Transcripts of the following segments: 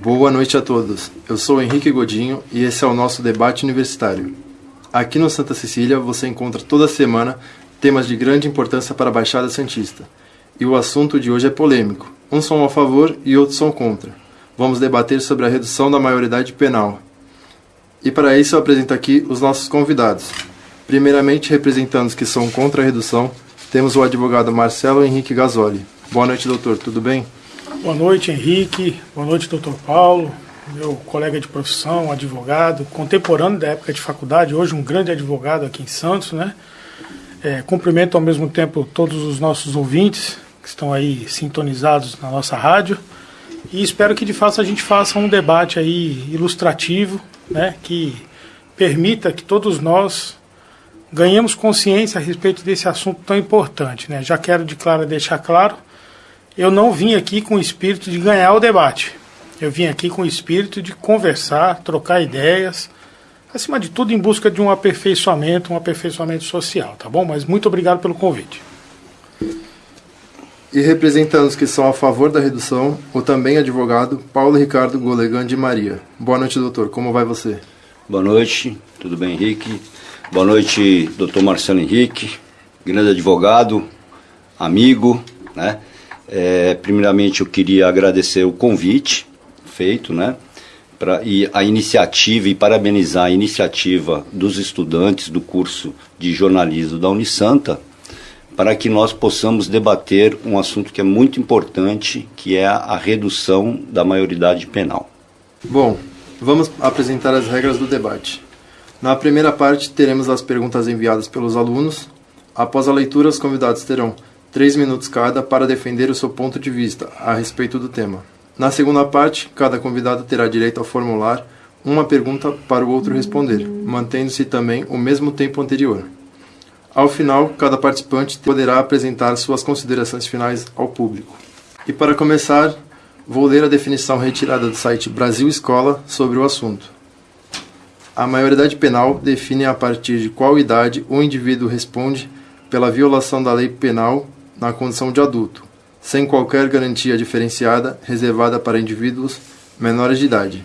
Boa noite a todos. Eu sou Henrique Godinho e esse é o nosso debate universitário. Aqui no Santa Cecília você encontra toda semana temas de grande importância para a Baixada Santista. E o assunto de hoje é polêmico. Uns são a favor e outros são contra. Vamos debater sobre a redução da maioridade penal. E para isso eu apresento aqui os nossos convidados. Primeiramente, representando os que são contra a redução, temos o advogado Marcelo Henrique Gasoli. Boa noite, doutor. Tudo bem? Boa noite, Henrique. Boa noite, doutor Paulo, meu colega de profissão, advogado, contemporâneo da época de faculdade, hoje um grande advogado aqui em Santos, né? É, cumprimento ao mesmo tempo todos os nossos ouvintes que estão aí sintonizados na nossa rádio e espero que de fato a gente faça um debate aí ilustrativo, né? Que permita que todos nós ganhemos consciência a respeito desse assunto tão importante, né? Já quero de claro deixar claro eu não vim aqui com o espírito de ganhar o debate. Eu vim aqui com o espírito de conversar, trocar ideias, acima de tudo em busca de um aperfeiçoamento, um aperfeiçoamento social, tá bom? Mas muito obrigado pelo convite. E representando os que são a favor da redução, o também advogado Paulo Ricardo Golegan de Maria. Boa noite, doutor. Como vai você? Boa noite, tudo bem, Henrique? Boa noite, doutor Marcelo Henrique, grande advogado, amigo, né? É, primeiramente, eu queria agradecer o convite feito, né? Pra, e a iniciativa e parabenizar a iniciativa dos estudantes do curso de jornalismo da Unisanta para que nós possamos debater um assunto que é muito importante, que é a redução da maioridade penal. Bom, vamos apresentar as regras do debate. Na primeira parte, teremos as perguntas enviadas pelos alunos. Após a leitura, os convidados terão três minutos cada para defender o seu ponto de vista a respeito do tema. Na segunda parte, cada convidado terá direito a formular uma pergunta para o outro responder, mantendo-se também o mesmo tempo anterior. Ao final, cada participante poderá apresentar suas considerações finais ao público. E para começar, vou ler a definição retirada do site Brasil Escola sobre o assunto. A maioridade penal define a partir de qual idade o indivíduo responde pela violação da lei penal na condição de adulto, sem qualquer garantia diferenciada reservada para indivíduos menores de idade.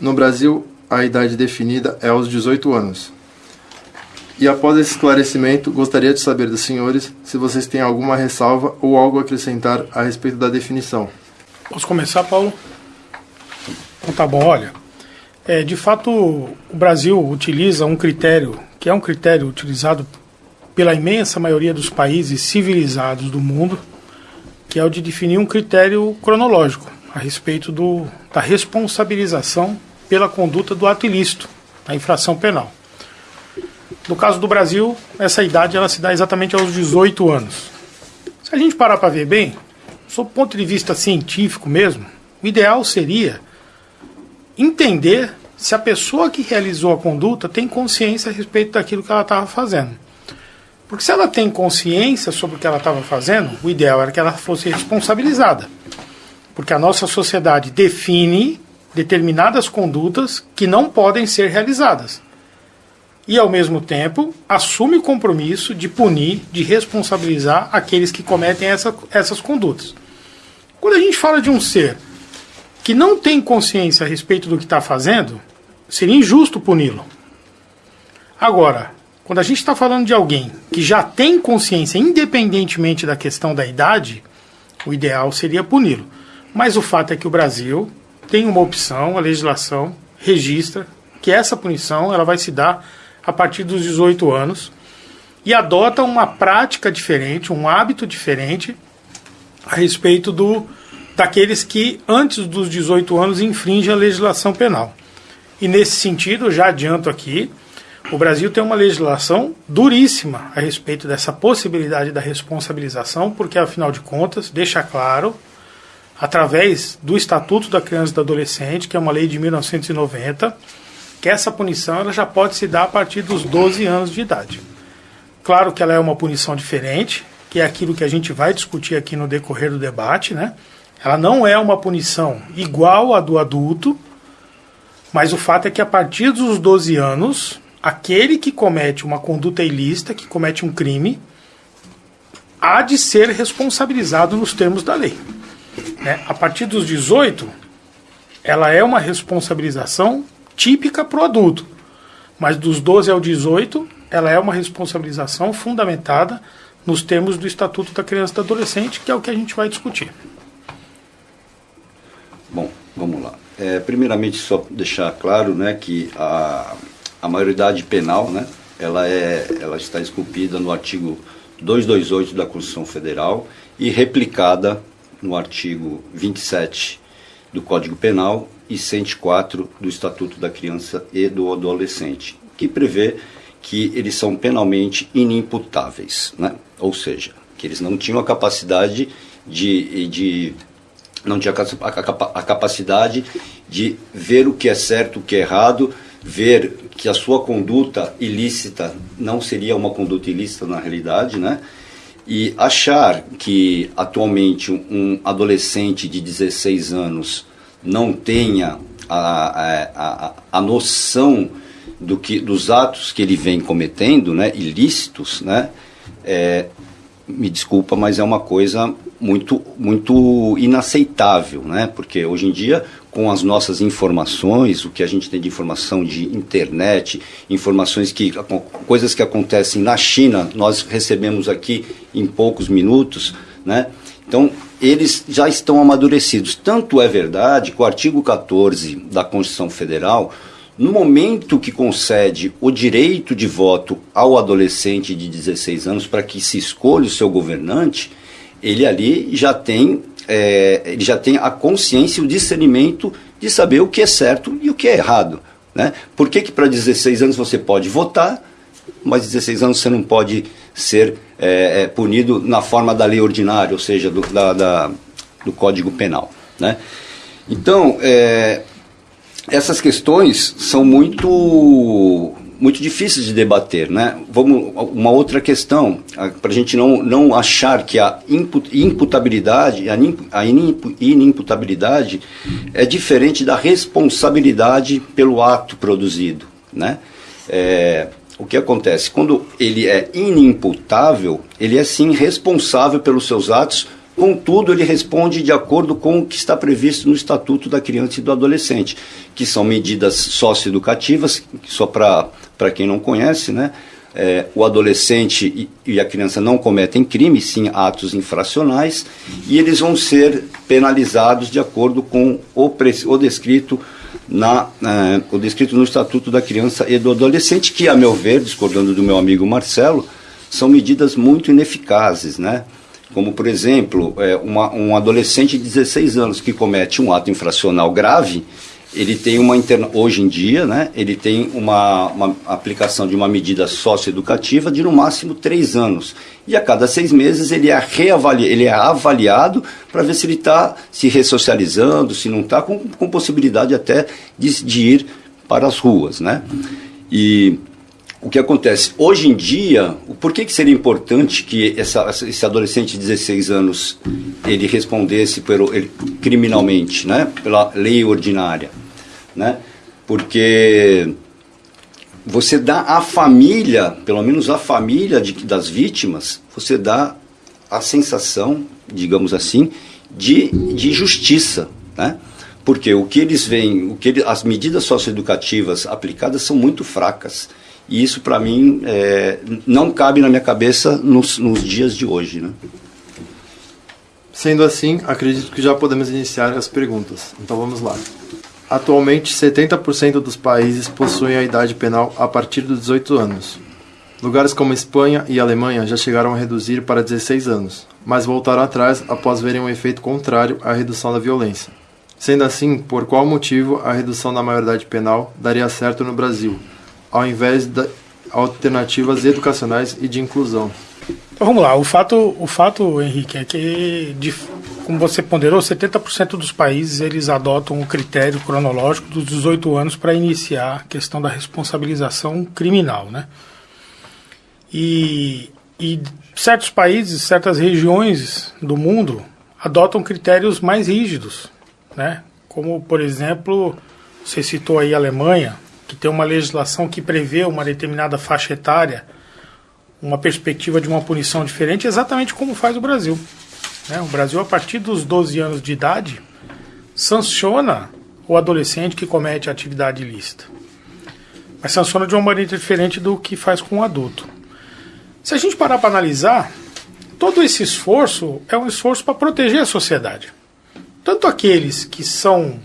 No Brasil, a idade definida é aos 18 anos. E após esse esclarecimento, gostaria de saber dos senhores se vocês têm alguma ressalva ou algo a acrescentar a respeito da definição. Posso começar, Paulo? Então tá bom, olha. É, de fato, o Brasil utiliza um critério, que é um critério utilizado pela imensa maioria dos países civilizados do mundo, que é o de definir um critério cronológico a respeito do, da responsabilização pela conduta do ato ilícito, da infração penal. No caso do Brasil, essa idade ela se dá exatamente aos 18 anos. Se a gente parar para ver bem, sob ponto de vista científico mesmo, o ideal seria entender se a pessoa que realizou a conduta tem consciência a respeito daquilo que ela estava fazendo. Porque se ela tem consciência sobre o que ela estava fazendo, o ideal era que ela fosse responsabilizada. Porque a nossa sociedade define determinadas condutas que não podem ser realizadas. E, ao mesmo tempo, assume o compromisso de punir, de responsabilizar aqueles que cometem essa, essas condutas. Quando a gente fala de um ser que não tem consciência a respeito do que está fazendo, seria injusto puni-lo. Agora, quando a gente está falando de alguém que já tem consciência, independentemente da questão da idade, o ideal seria puni-lo. Mas o fato é que o Brasil tem uma opção, a legislação registra que essa punição ela vai se dar a partir dos 18 anos e adota uma prática diferente, um hábito diferente a respeito do daqueles que antes dos 18 anos infringem a legislação penal. E nesse sentido, já adianto aqui, o Brasil tem uma legislação duríssima a respeito dessa possibilidade da responsabilização, porque, afinal de contas, deixa claro, através do Estatuto da Criança e do Adolescente, que é uma lei de 1990, que essa punição ela já pode se dar a partir dos 12 anos de idade. Claro que ela é uma punição diferente, que é aquilo que a gente vai discutir aqui no decorrer do debate, né? Ela não é uma punição igual à do adulto, mas o fato é que a partir dos 12 anos aquele que comete uma conduta ilícita, que comete um crime, há de ser responsabilizado nos termos da lei. Né? A partir dos 18, ela é uma responsabilização típica para o adulto. Mas dos 12 ao 18, ela é uma responsabilização fundamentada nos termos do Estatuto da Criança e do Adolescente, que é o que a gente vai discutir. Bom, vamos lá. É, primeiramente, só deixar claro né, que a, a maioridade penal né, ela, é, ela está esculpida no artigo 228 da Constituição Federal e replicada no artigo 27 do Código Penal e 104 do Estatuto da Criança e do Adolescente, que prevê que eles são penalmente inimputáveis, né? ou seja, que eles não tinham a capacidade de, de não tinha a, capacidade de ver o que é certo, o que é errado, ver que a sua conduta ilícita não seria uma conduta ilícita na realidade, né? E achar que atualmente um adolescente de 16 anos não tenha a, a, a, noção do que, dos atos que ele vem cometendo, né, ilícitos, né, é, me desculpa, mas é uma coisa muito, muito inaceitável, né, porque hoje em dia com as nossas informações, o que a gente tem de informação de internet, informações que coisas que acontecem na China, nós recebemos aqui em poucos minutos, né? Então, eles já estão amadurecidos. Tanto é verdade que o artigo 14 da Constituição Federal, no momento que concede o direito de voto ao adolescente de 16 anos para que se escolha o seu governante, ele ali já tem, é, ele já tem a consciência e o discernimento de saber o que é certo e o que é errado. Né? Por que, que para 16 anos você pode votar, mas 16 anos você não pode ser é, é, punido na forma da lei ordinária, ou seja, do, da, da, do Código Penal. Né? Então, é, essas questões são muito muito difíceis de debater, né? Vamos uma outra questão para a gente não, não achar que a imputabilidade, a inimputabilidade é diferente da responsabilidade pelo ato produzido, né? É, o que acontece? Quando ele é inimputável, ele é sim responsável pelos seus atos, contudo, ele responde de acordo com o que está previsto no Estatuto da Criança e do Adolescente, que são medidas socioeducativas, só para quem não conhece, né? É, o adolescente e, a criança não cometem crimes, sim atos infracionais, e eles vão ser penalizados de acordo com o, o descrito na, é, o descrito no Estatuto da Criança e do Adolescente, que, a meu ver, discordando do meu amigo Marcelo, são medidas muito ineficazes, né? Como, por exemplo, é, uma, um adolescente de 16 anos que comete um ato infracional grave, ele tem uma interna... hoje em dia, né, ele tem uma, uma aplicação de uma medida socioeducativa de no máximo três anos. E a cada seis meses ele é, reavali... ele é avaliado para ver se ele está se ressocializando, se não está, com, com possibilidade até de, de ir para as ruas. Né? E o que acontece? Hoje em dia, por que, que seria importante que essa, esse adolescente de 16 anos ele respondesse pelo, ele, criminalmente, né? pela lei ordinária? né? Porque você dá à família, pelo menos à família de, das vítimas, você dá a sensação, digamos assim, de, de justiça, né? Porque o que eles veem, o que as medidas socioeducativas aplicadas são muito fracas. E isso, para mim, é, não cabe na minha cabeça nos, nos dias de hoje. Né? Sendo assim, acredito que já podemos iniciar as perguntas. Então vamos lá. Atualmente, 70% dos países possuem a idade penal a partir dos 18 anos. Lugares como Espanha e Alemanha já chegaram a reduzir para 16 anos, mas voltaram atrás após verem um efeito contrário à redução da violência. Sendo assim, por qual motivo a redução da maioridade penal daria certo no Brasil, ao invés de alternativas educacionais e de inclusão? Então vamos lá, o fato, o fato Henrique, é que de, como você ponderou, 70% dos países eles adotam o critério cronológico dos 18 anos para iniciar a questão da responsabilização criminal, né? E, e certos países, certas regiões do mundo adotam critérios mais rígidos, né? Como, por exemplo, você citou aí a Alemanha, que tem uma legislação que prevê uma determinada faixa etária, uma perspectiva de uma punição diferente, exatamente como faz o Brasil. Né? O Brasil, a partir dos 12 anos de idade, sanciona o adolescente que comete atividade ilícita. Mas sanciona de uma maneira diferente do que faz com o adulto. Se a gente parar para analisar, todo esse esforço é um esforço para proteger a sociedade. Tanto aqueles que são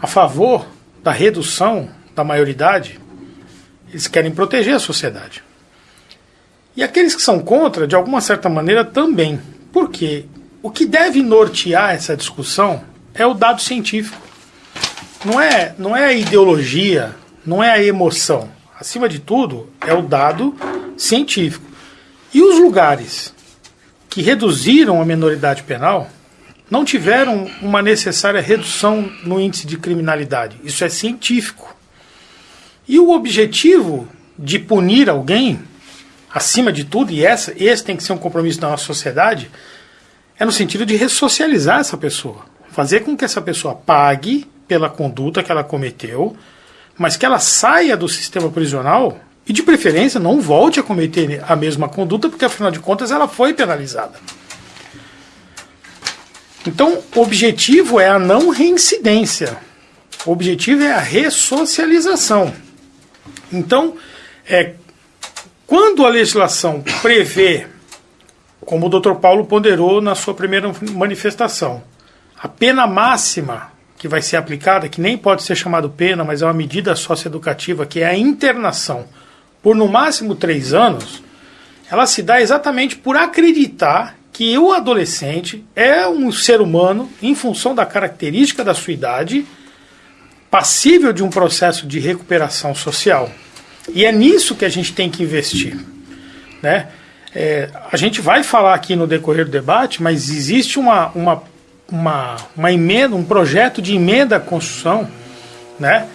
a favor da redução da maioridade, eles querem proteger a sociedade. E aqueles que são contra, de alguma certa maneira, também. Porque o que deve nortear essa discussão é o dado científico. Não é, não é a ideologia, não é a emoção. Acima de tudo, é o dado científico. E os lugares que reduziram a menoridade penal não tiveram uma necessária redução no índice de criminalidade. Isso é científico. E o objetivo de punir alguém, acima de tudo, e essa, esse tem que ser um compromisso da nossa sociedade, é no sentido de ressocializar essa pessoa. Fazer com que essa pessoa pague pela conduta que ela cometeu, mas que ela saia do sistema prisional e, de preferência, não volte a cometer a mesma conduta, porque afinal de contas ela foi penalizada. Então, o objetivo é a não reincidência. O objetivo é a ressocialização. Então, é, quando a legislação prevê, como o Dr. Paulo ponderou na sua primeira manifestação, a pena máxima que vai ser aplicada, que nem pode ser chamado pena, mas é uma medida socioeducativa, que é a internação por no máximo três anos, ela se dá exatamente por acreditar que o adolescente é um ser humano em função da característica da sua idade, passível de um processo de recuperação social. E é nisso que a gente tem que investir. Né? É, a gente vai falar aqui no decorrer do debate, mas existe uma, uma, uma, uma emenda, um projeto de emenda à Constituição, né?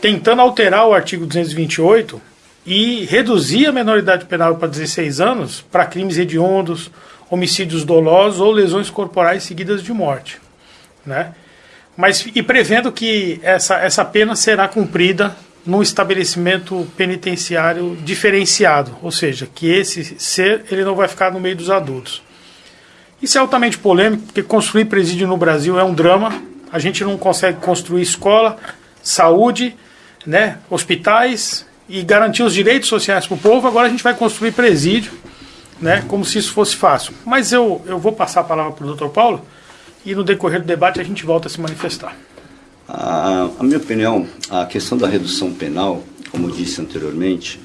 tentando alterar o artigo 228 e reduzir a menoridade penal para 16 anos para crimes hediondos, homicídios dolosos ou lesões corporais seguidas de morte. Né? Mas, e prevendo que essa, essa pena será cumprida num estabelecimento penitenciário diferenciado, ou seja, que esse ser ele não vai ficar no meio dos adultos. Isso é altamente polêmico, porque construir presídio no Brasil é um drama. A gente não consegue construir escola, saúde, né, hospitais, e garantir os direitos sociais para o povo, agora a gente vai construir presídio, né, como se isso fosse fácil. Mas eu, eu vou passar a palavra para o doutor Paulo e no decorrer do debate a gente volta a se manifestar. A, a minha opinião, a questão da redução penal, como disse anteriormente,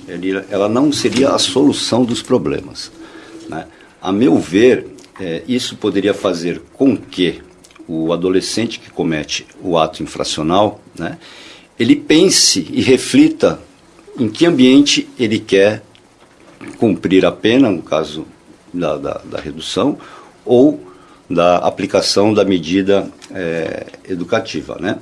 ela não seria a solução dos problemas. Né? A meu ver, é, isso poderia fazer com que o adolescente que comete o ato infracional, né, ele pense e reflita em que ambiente ele quer cumprir a pena, no caso da, da, da redução, ou da aplicação da medida é, educativa. Né?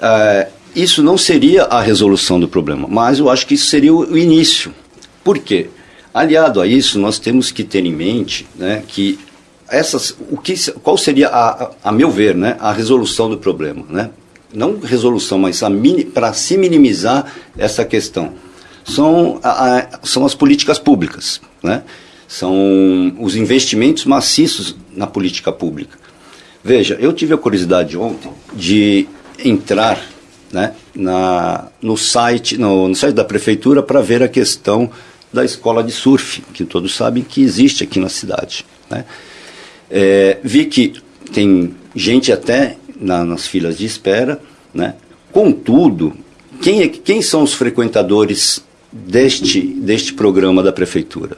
É, isso não seria a resolução do problema, mas eu acho que isso seria o, início. Por quê? Aliado a isso, nós temos que ter em mente né, que essas, o que, qual seria, a, a, a meu ver, né, a resolução do problema. Né? não resolução, mas para se minimizar essa questão, são, a, são as políticas públicas, né? São os investimentos maciços na política pública. Veja, eu tive a curiosidade ontem de entrar né, na, no, site, no, no site da prefeitura para ver a questão da escola de surf, que todos sabem que existe aqui na cidade. Né? É, vi que tem gente até na, nas filas de espera. Né? Contudo, quem, é, quem são os frequentadores deste, deste programa da prefeitura?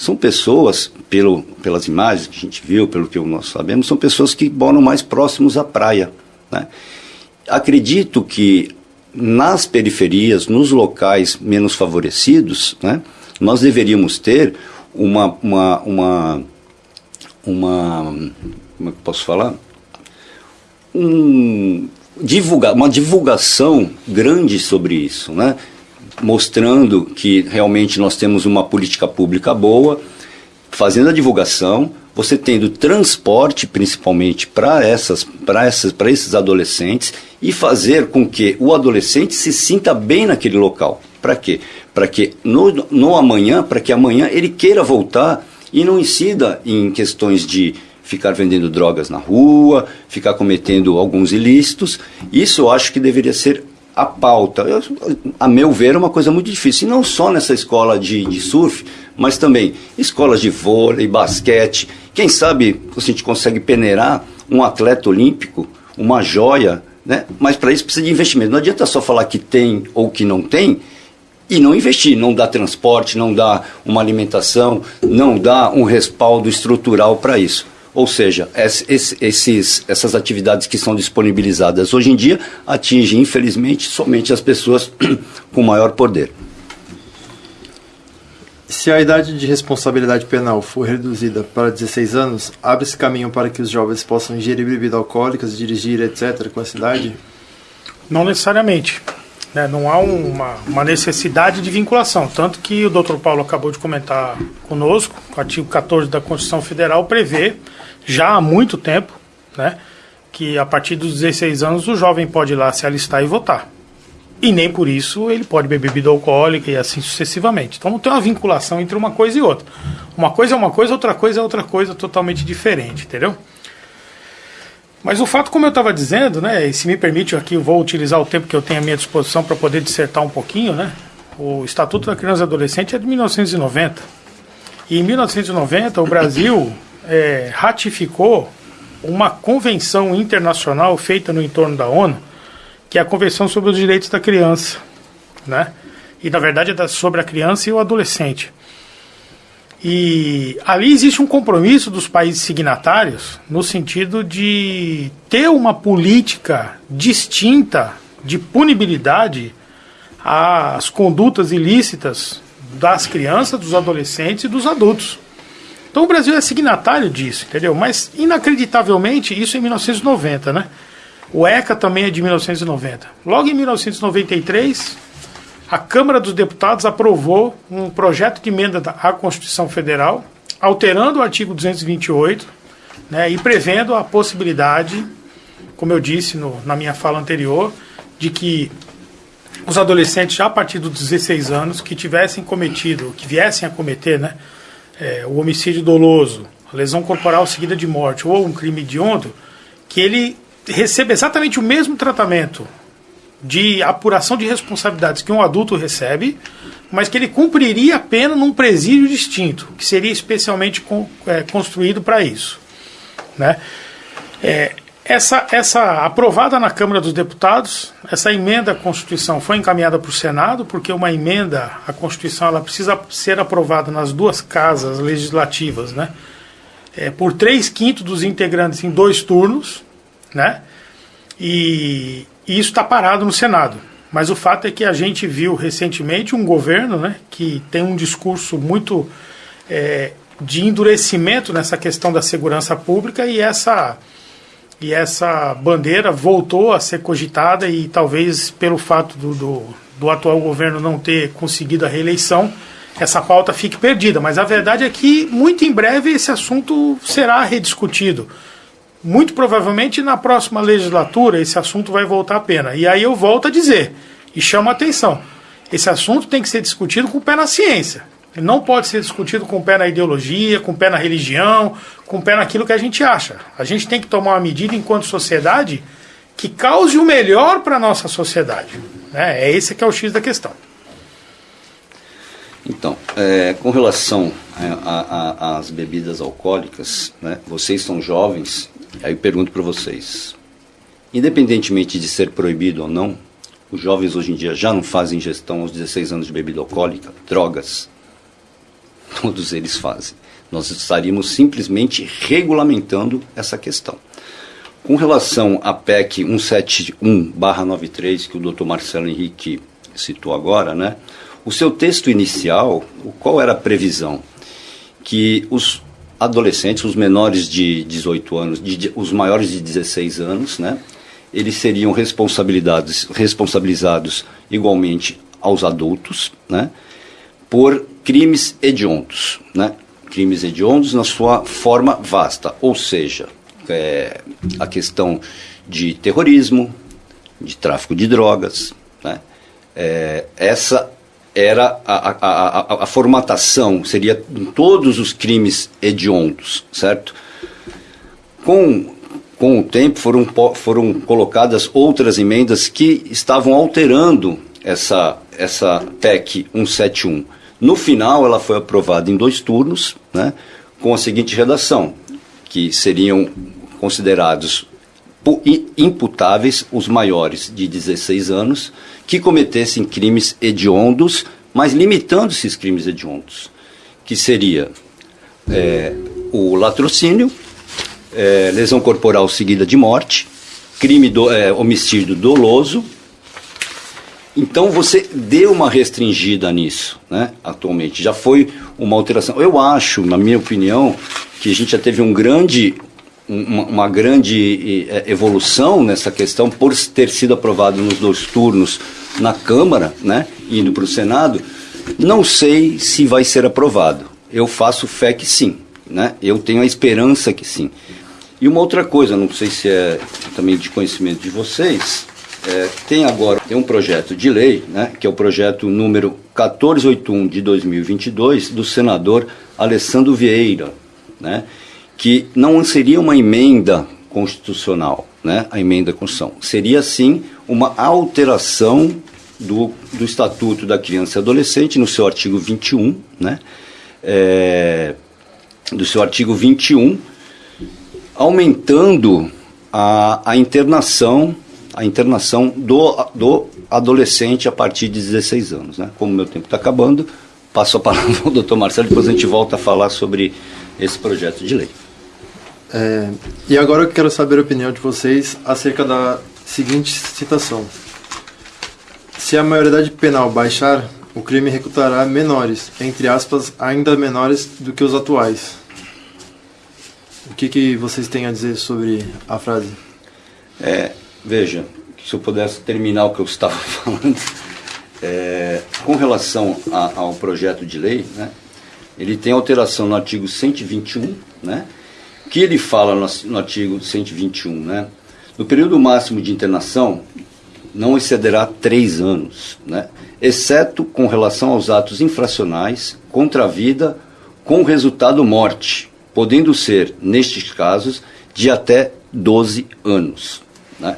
São pessoas, pelo, pelas imagens que a gente viu, pelo que nós sabemos, são pessoas que moram mais próximos à praia. Né? Acredito que nas periferias, nos locais menos favorecidos, né, nós deveríamos ter uma, uma, uma, uma como é que posso falar? um, divulga, uma divulgação grande sobre isso, né? Mostrando que realmente nós temos uma política pública boa, fazendo a divulgação, você tendo transporte principalmente para essas, essas, esses adolescentes e fazer com que o adolescente se sinta bem naquele local. Para quê? Para que no, no amanhã, para que amanhã ele queira voltar e não incida em questões de ficar vendendo drogas na rua, ficar cometendo alguns ilícitos. Isso eu acho que deveria ser a pauta. Eu, a meu ver, é uma coisa muito difícil. E não só nessa escola de, de surf, mas também escolas de vôlei, basquete. Quem sabe a gente consegue peneirar um atleta olímpico, uma joia, né? mas para isso precisa de investimento. Não adianta só falar que tem ou que não tem e não investir, não dá transporte, não dá uma alimentação, não dá um respaldo estrutural para isso. Ou seja, esses, essas atividades que são disponibilizadas hoje em dia atingem, infelizmente, somente as pessoas com maior poder. Se a idade de responsabilidade penal for reduzida para 16 anos, abre-se caminho para que os jovens possam ingerir bebidas alcoólicas, dirigir, etc., com essa idade? Não necessariamente. Né? Não há uma, uma, necessidade de vinculação. Tanto que o doutor Paulo acabou de comentar conosco, o artigo 14 da Constituição Federal prevê, já há muito tempo, né, que a partir dos 16 anos o jovem pode ir lá se alistar e votar. E nem por isso ele pode beber bebida alcoólica e assim sucessivamente. Então não tem uma vinculação entre uma coisa e outra. Uma coisa é uma coisa, outra coisa é outra coisa totalmente diferente, entendeu? Mas o fato, como eu estava dizendo, né, e se me permite aqui, eu vou utilizar o tempo que eu tenho à minha disposição para poder dissertar um pouquinho, né? O Estatuto da Criança e Adolescente é de 1990. E em 1990 o Brasil é, ratificou uma convenção internacional feita no entorno da ONU, que é a Convenção sobre os Direitos da Criança, né? E na verdade é sobre a criança e o adolescente. E ali existe um compromisso dos países signatários no sentido de ter uma política distinta de punibilidade às condutas ilícitas das crianças, dos adolescentes e dos adultos. Então o Brasil é signatário disso, entendeu? Mas inacreditavelmente isso é em 1990, né? O ECA também é de 1990. Logo em 1993, a Câmara dos Deputados aprovou um projeto de emenda à Constituição Federal, alterando o artigo 228 né, e prevendo a possibilidade, como eu disse no, na minha fala anterior, de que os adolescentes já a partir dos 16 anos que tivessem cometido, que viessem a cometer né, é, o homicídio doloso, a lesão corporal seguida de morte ou um crime hediondo, que ele receba exatamente o mesmo tratamento de apuração de responsabilidades que um adulto recebe, mas que ele cumpriria a pena num presídio distinto, que seria especialmente é, construído para isso. Né? É, essa, essa aprovada na Câmara dos Deputados, essa emenda à Constituição foi encaminhada para o Senado, porque uma emenda à Constituição ela precisa ser aprovada nas duas casas legislativas, né? É, por três quintos dos integrantes em dois turnos, né? E, e isso está parado no Senado. Mas o fato é que a gente viu recentemente um governo né, que tem um discurso muito é, de endurecimento nessa questão da segurança pública e essa, e essa bandeira voltou a ser cogitada e talvez pelo fato do, do, do atual governo não ter conseguido a reeleição, essa pauta fique perdida. Mas a verdade é que muito em breve esse assunto será rediscutido muito provavelmente na próxima legislatura esse assunto vai voltar à pena. E aí eu volto a dizer, e chamo a atenção, esse assunto tem que ser discutido com o pé na ciência. Ele não pode ser discutido com o pé na ideologia, com o pé na religião, com o pé naquilo que a gente acha. A gente tem que tomar uma medida enquanto sociedade que cause o melhor para a nossa sociedade. Né? É esse que é o X da questão. Então, é, com relação às bebidas alcoólicas, né, vocês são jovens Aí eu pergunto para vocês: independentemente de ser proibido ou não, os jovens hoje em dia já não fazem ingestão aos 16 anos de bebida alcoólica, drogas. Todos eles fazem. Nós estaríamos simplesmente regulamentando essa questão. Com relação à PEC 171-93, que o Dr. Marcelo Henrique citou agora, né? O seu texto inicial, qual era a previsão? Que os adolescentes, os menores de 18 anos, de, os maiores de 16 anos, né? Eles seriam responsabilizados, responsabilizados igualmente aos adultos, né? Por crimes hediondos, né? crimes hediondos na sua forma vasta, ou seja, é, a questão de terrorismo, de tráfico de drogas. Né? É, essa era a, a, a, a, formatação, seria todos os crimes hediondos, certo? Com, com o tempo foram, foram colocadas outras emendas que estavam alterando essa, essa PEC 171. No final, ela foi aprovada em dois turnos, né, com a seguinte redação, que seriam considerados imputáveis os maiores de 16 anos que cometessem crimes hediondos, mas limitando esses crimes hediondos, que seria é, o latrocínio, é, lesão corporal seguida de morte, crime do, é, homicídio doloso, então você deu uma restringida nisso, né, atualmente. Já foi uma alteração. Eu acho, na minha opinião, que a gente já teve um grande, uma, uma grande é, evolução nessa questão por ter sido aprovado nos dois turnos na Câmara, né, indo para o Senado. Não sei se vai ser aprovado. Eu faço fé que sim, né? Eu tenho a esperança que sim. E uma outra coisa, não sei se é também de conhecimento de vocês, é, tem agora tem um projeto de lei, né, que é o projeto número 1481 de 2022 do senador Alessandro Vieira, né, que não seria uma emenda constitucional, né, a emenda à Constituição, seria sim uma alteração do, do Estatuto da Criança e Adolescente no seu artigo 21, né, é, do seu artigo 21, aumentando a, a internação a internação do, do adolescente a partir de 16 anos. Né? Como meu tempo está acabando, passo a palavra ao doutor Marcelo, depois a gente volta a falar sobre esse projeto de lei. É, e agora eu quero saber a opinião de vocês acerca da seguinte citação. Se a maioridade penal baixar, o crime recrutará menores, entre aspas, ainda menores do que os atuais. O que, que vocês têm a dizer sobre a frase? É, Veja, se eu pudesse terminar o que eu estava falando, é, com relação a, ao projeto de lei, né, ele tem alteração no artigo 121, né, que ele fala no, no artigo 121, né, no período máximo de internação não excederá três anos, né, exceto com relação aos atos infracionais contra a vida com resultado morte, podendo ser, nestes casos, de até 12 anos. Né?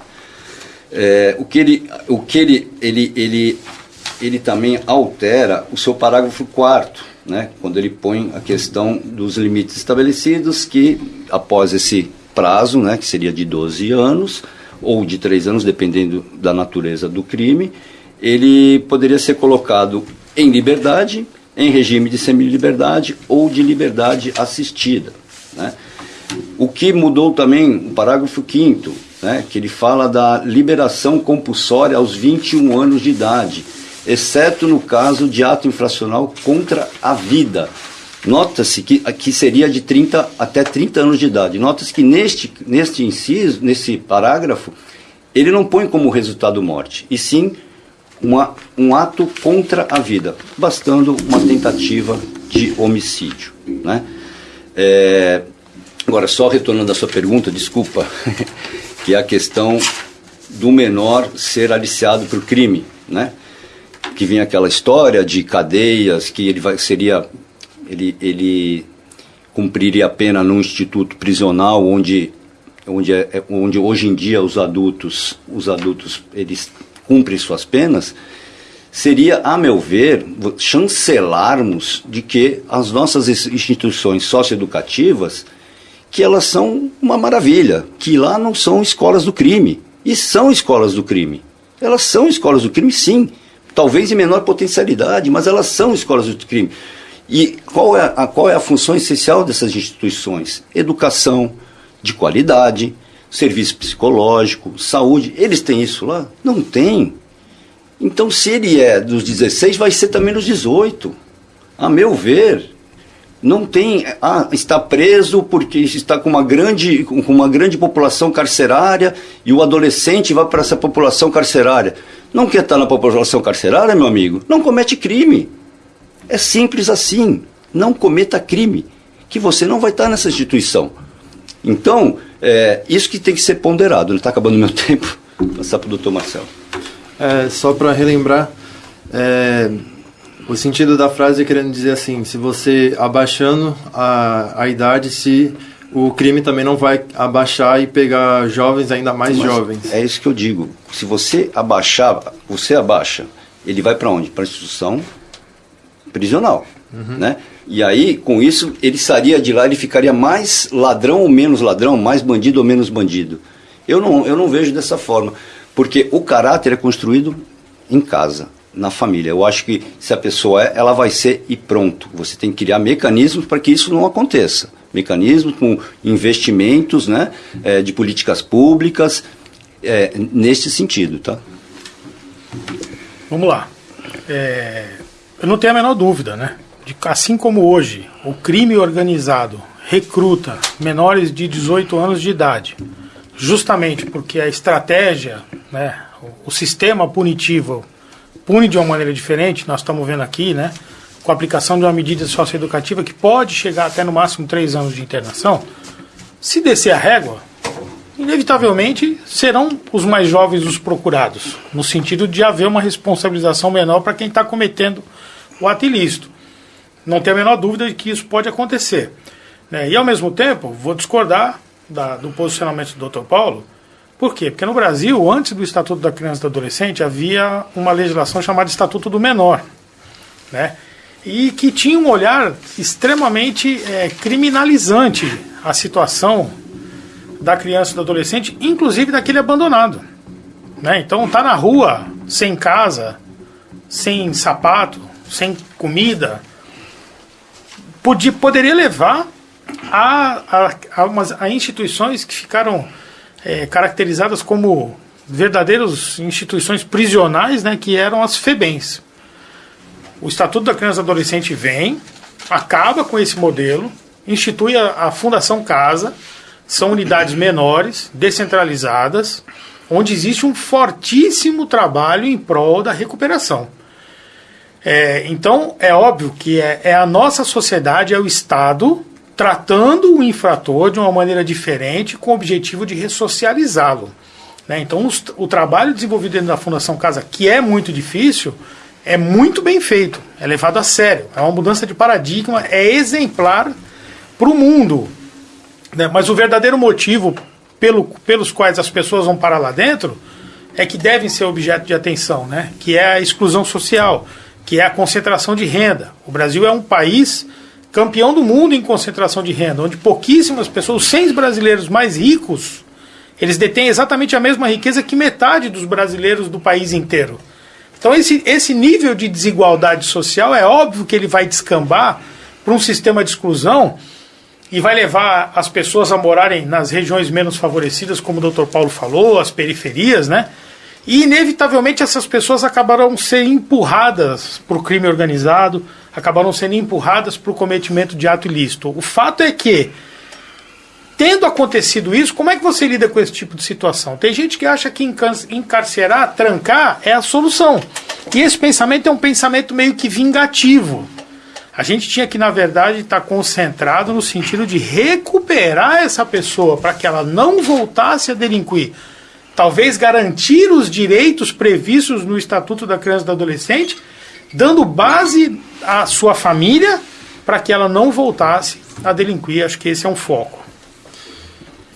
É, o que ele, o que ele, ele, ele, ele também altera o seu parágrafo 4 né, quando ele põe a questão dos limites estabelecidos, que após esse prazo, né, que seria de 12 anos, ou de 3 anos, dependendo da natureza do crime, ele poderia ser colocado em liberdade, em regime de semi-liberdade ou de liberdade assistida. Né. O que mudou também, o parágrafo 5 né, que ele fala da liberação compulsória aos 21 anos de idade, exceto no caso de ato infracional contra a vida. Nota-se que aqui seria de 30 até 30 anos de idade. Nota-se que neste, neste inciso, nesse parágrafo, ele não põe como resultado morte, e sim uma, um ato contra a vida, bastando uma tentativa de homicídio. Né? É, agora, só retornando à sua pergunta, desculpa, que é a questão do menor ser aliciado para o crime, né? Que vinha aquela história de cadeias, que ele vai, seria, ele, ele cumpriria a pena num instituto prisional onde, onde, é, é, onde hoje em dia os adultos, os adultos eles cumprem suas penas, seria, a meu ver, chancelarmos de que as nossas instituições socioeducativas que elas são uma maravilha, que lá não são escolas do crime. E são escolas do crime. Elas são escolas do crime, sim. Talvez em menor potencialidade, mas elas são escolas do crime. E qual é a, qual é a função essencial dessas instituições? Educação de qualidade, serviço psicológico, saúde. Eles têm isso lá? Não tem. Então, se ele é dos 16, vai ser também dos 18. A meu ver, não tem ah, está preso porque está com uma grande com uma grande população carcerária e o adolescente vai para essa população carcerária não quer estar na população carcerária meu amigo não comete crime é simples assim não cometa crime que você não vai estar nessa instituição. Então, é, isso que tem que ser ponderado. Ele está acabando meu tempo. Vou passar para o doutor Marcelo. É, só para relembrar, é, o sentido da frase é querendo dizer assim, se você abaixando a, a idade, se o crime também não vai abaixar e pegar jovens ainda mais Mas jovens. É isso que eu digo. Se você abaixar, você abaixa, ele vai para onde? Para a instituição prisional, uhum. né? E aí, com isso, ele sairia de lá, ele ficaria mais ladrão ou menos ladrão, mais bandido ou menos bandido. Eu não, eu não vejo dessa forma, porque o caráter é construído em casa, na família. Eu acho que se a pessoa é, ela vai ser e pronto. Você tem que criar mecanismos para que isso não aconteça. Mecanismos com investimentos né, é, de políticas públicas, é, nesse sentido, tá? Vamos lá. É, eu não tenho a menor dúvida, né? De, assim como hoje o crime organizado recruta menores de 18 anos de idade, justamente porque a estratégia, né, o, o sistema punitivo pune de uma maneira diferente, nós estamos vendo aqui, né, com a aplicação de uma medida socioeducativa que pode chegar até no máximo três anos de internação, se descer a régua, inevitavelmente serão os mais jovens os procurados, no sentido de haver uma responsabilização menor para quem está cometendo o ato ilícito. Não tenho a menor dúvida de que isso pode acontecer. Né? E ao mesmo tempo, vou discordar da, do posicionamento do Dr. Paulo. Por quê? Porque no Brasil, antes do Estatuto da Criança e do Adolescente, havia uma legislação chamada Estatuto do Menor. Né? E que tinha um olhar extremamente é, criminalizante a situação da criança e do adolescente, inclusive daquele abandonado. Né? Então tá na rua, sem casa, sem sapato, sem comida, podia, poderia levar a, a, a, umas, a instituições que ficaram é, caracterizadas como verdadeiras instituições prisionais, né, que eram as FEBENs. O Estatuto da Criança e Adolescente vem, acaba com esse modelo, institui a, a Fundação Casa, são unidades menores, descentralizadas, onde existe um fortíssimo trabalho em prol da recuperação. É, então, é óbvio que é, é, a nossa sociedade, é o Estado tratando o infrator de uma maneira diferente com o objetivo de ressocializá-lo. Né? Então, os, o trabalho desenvolvido dentro da Fundação Casa, que é muito difícil, é muito bem feito, é levado a sério, é uma mudança de paradigma, é exemplar para o mundo. Né? Mas o verdadeiro motivo pelo, pelos quais as pessoas vão parar lá dentro é que devem ser objeto de atenção, né? que é a exclusão social que é a concentração de renda. O Brasil é um país campeão do mundo em concentração de renda, onde pouquíssimas pessoas, 100 brasileiros mais ricos, eles detêm exatamente a mesma riqueza que metade dos brasileiros do país inteiro. Então esse, esse nível de desigualdade social é óbvio que ele vai descambar para um sistema de exclusão e vai levar as pessoas a morarem nas regiões menos favorecidas, como o Dr. Paulo falou, as periferias, né? E, inevitavelmente, essas pessoas acabarão sendo empurradas para o crime organizado, acabaram sendo empurradas para o cometimento de ato ilícito. O fato é que, tendo acontecido isso, como é que você lida com esse tipo de situação? Tem gente que acha que encarcerar, trancar, é a solução. E esse pensamento é um pensamento meio que vingativo. A gente tinha que, na verdade, estar tá concentrado no sentido de recuperar essa pessoa para que ela não voltasse a delinquir talvez garantir os direitos previstos no Estatuto da Criança e do Adolescente, dando base à sua família para que ela não voltasse a delinquir. Acho que esse é um foco.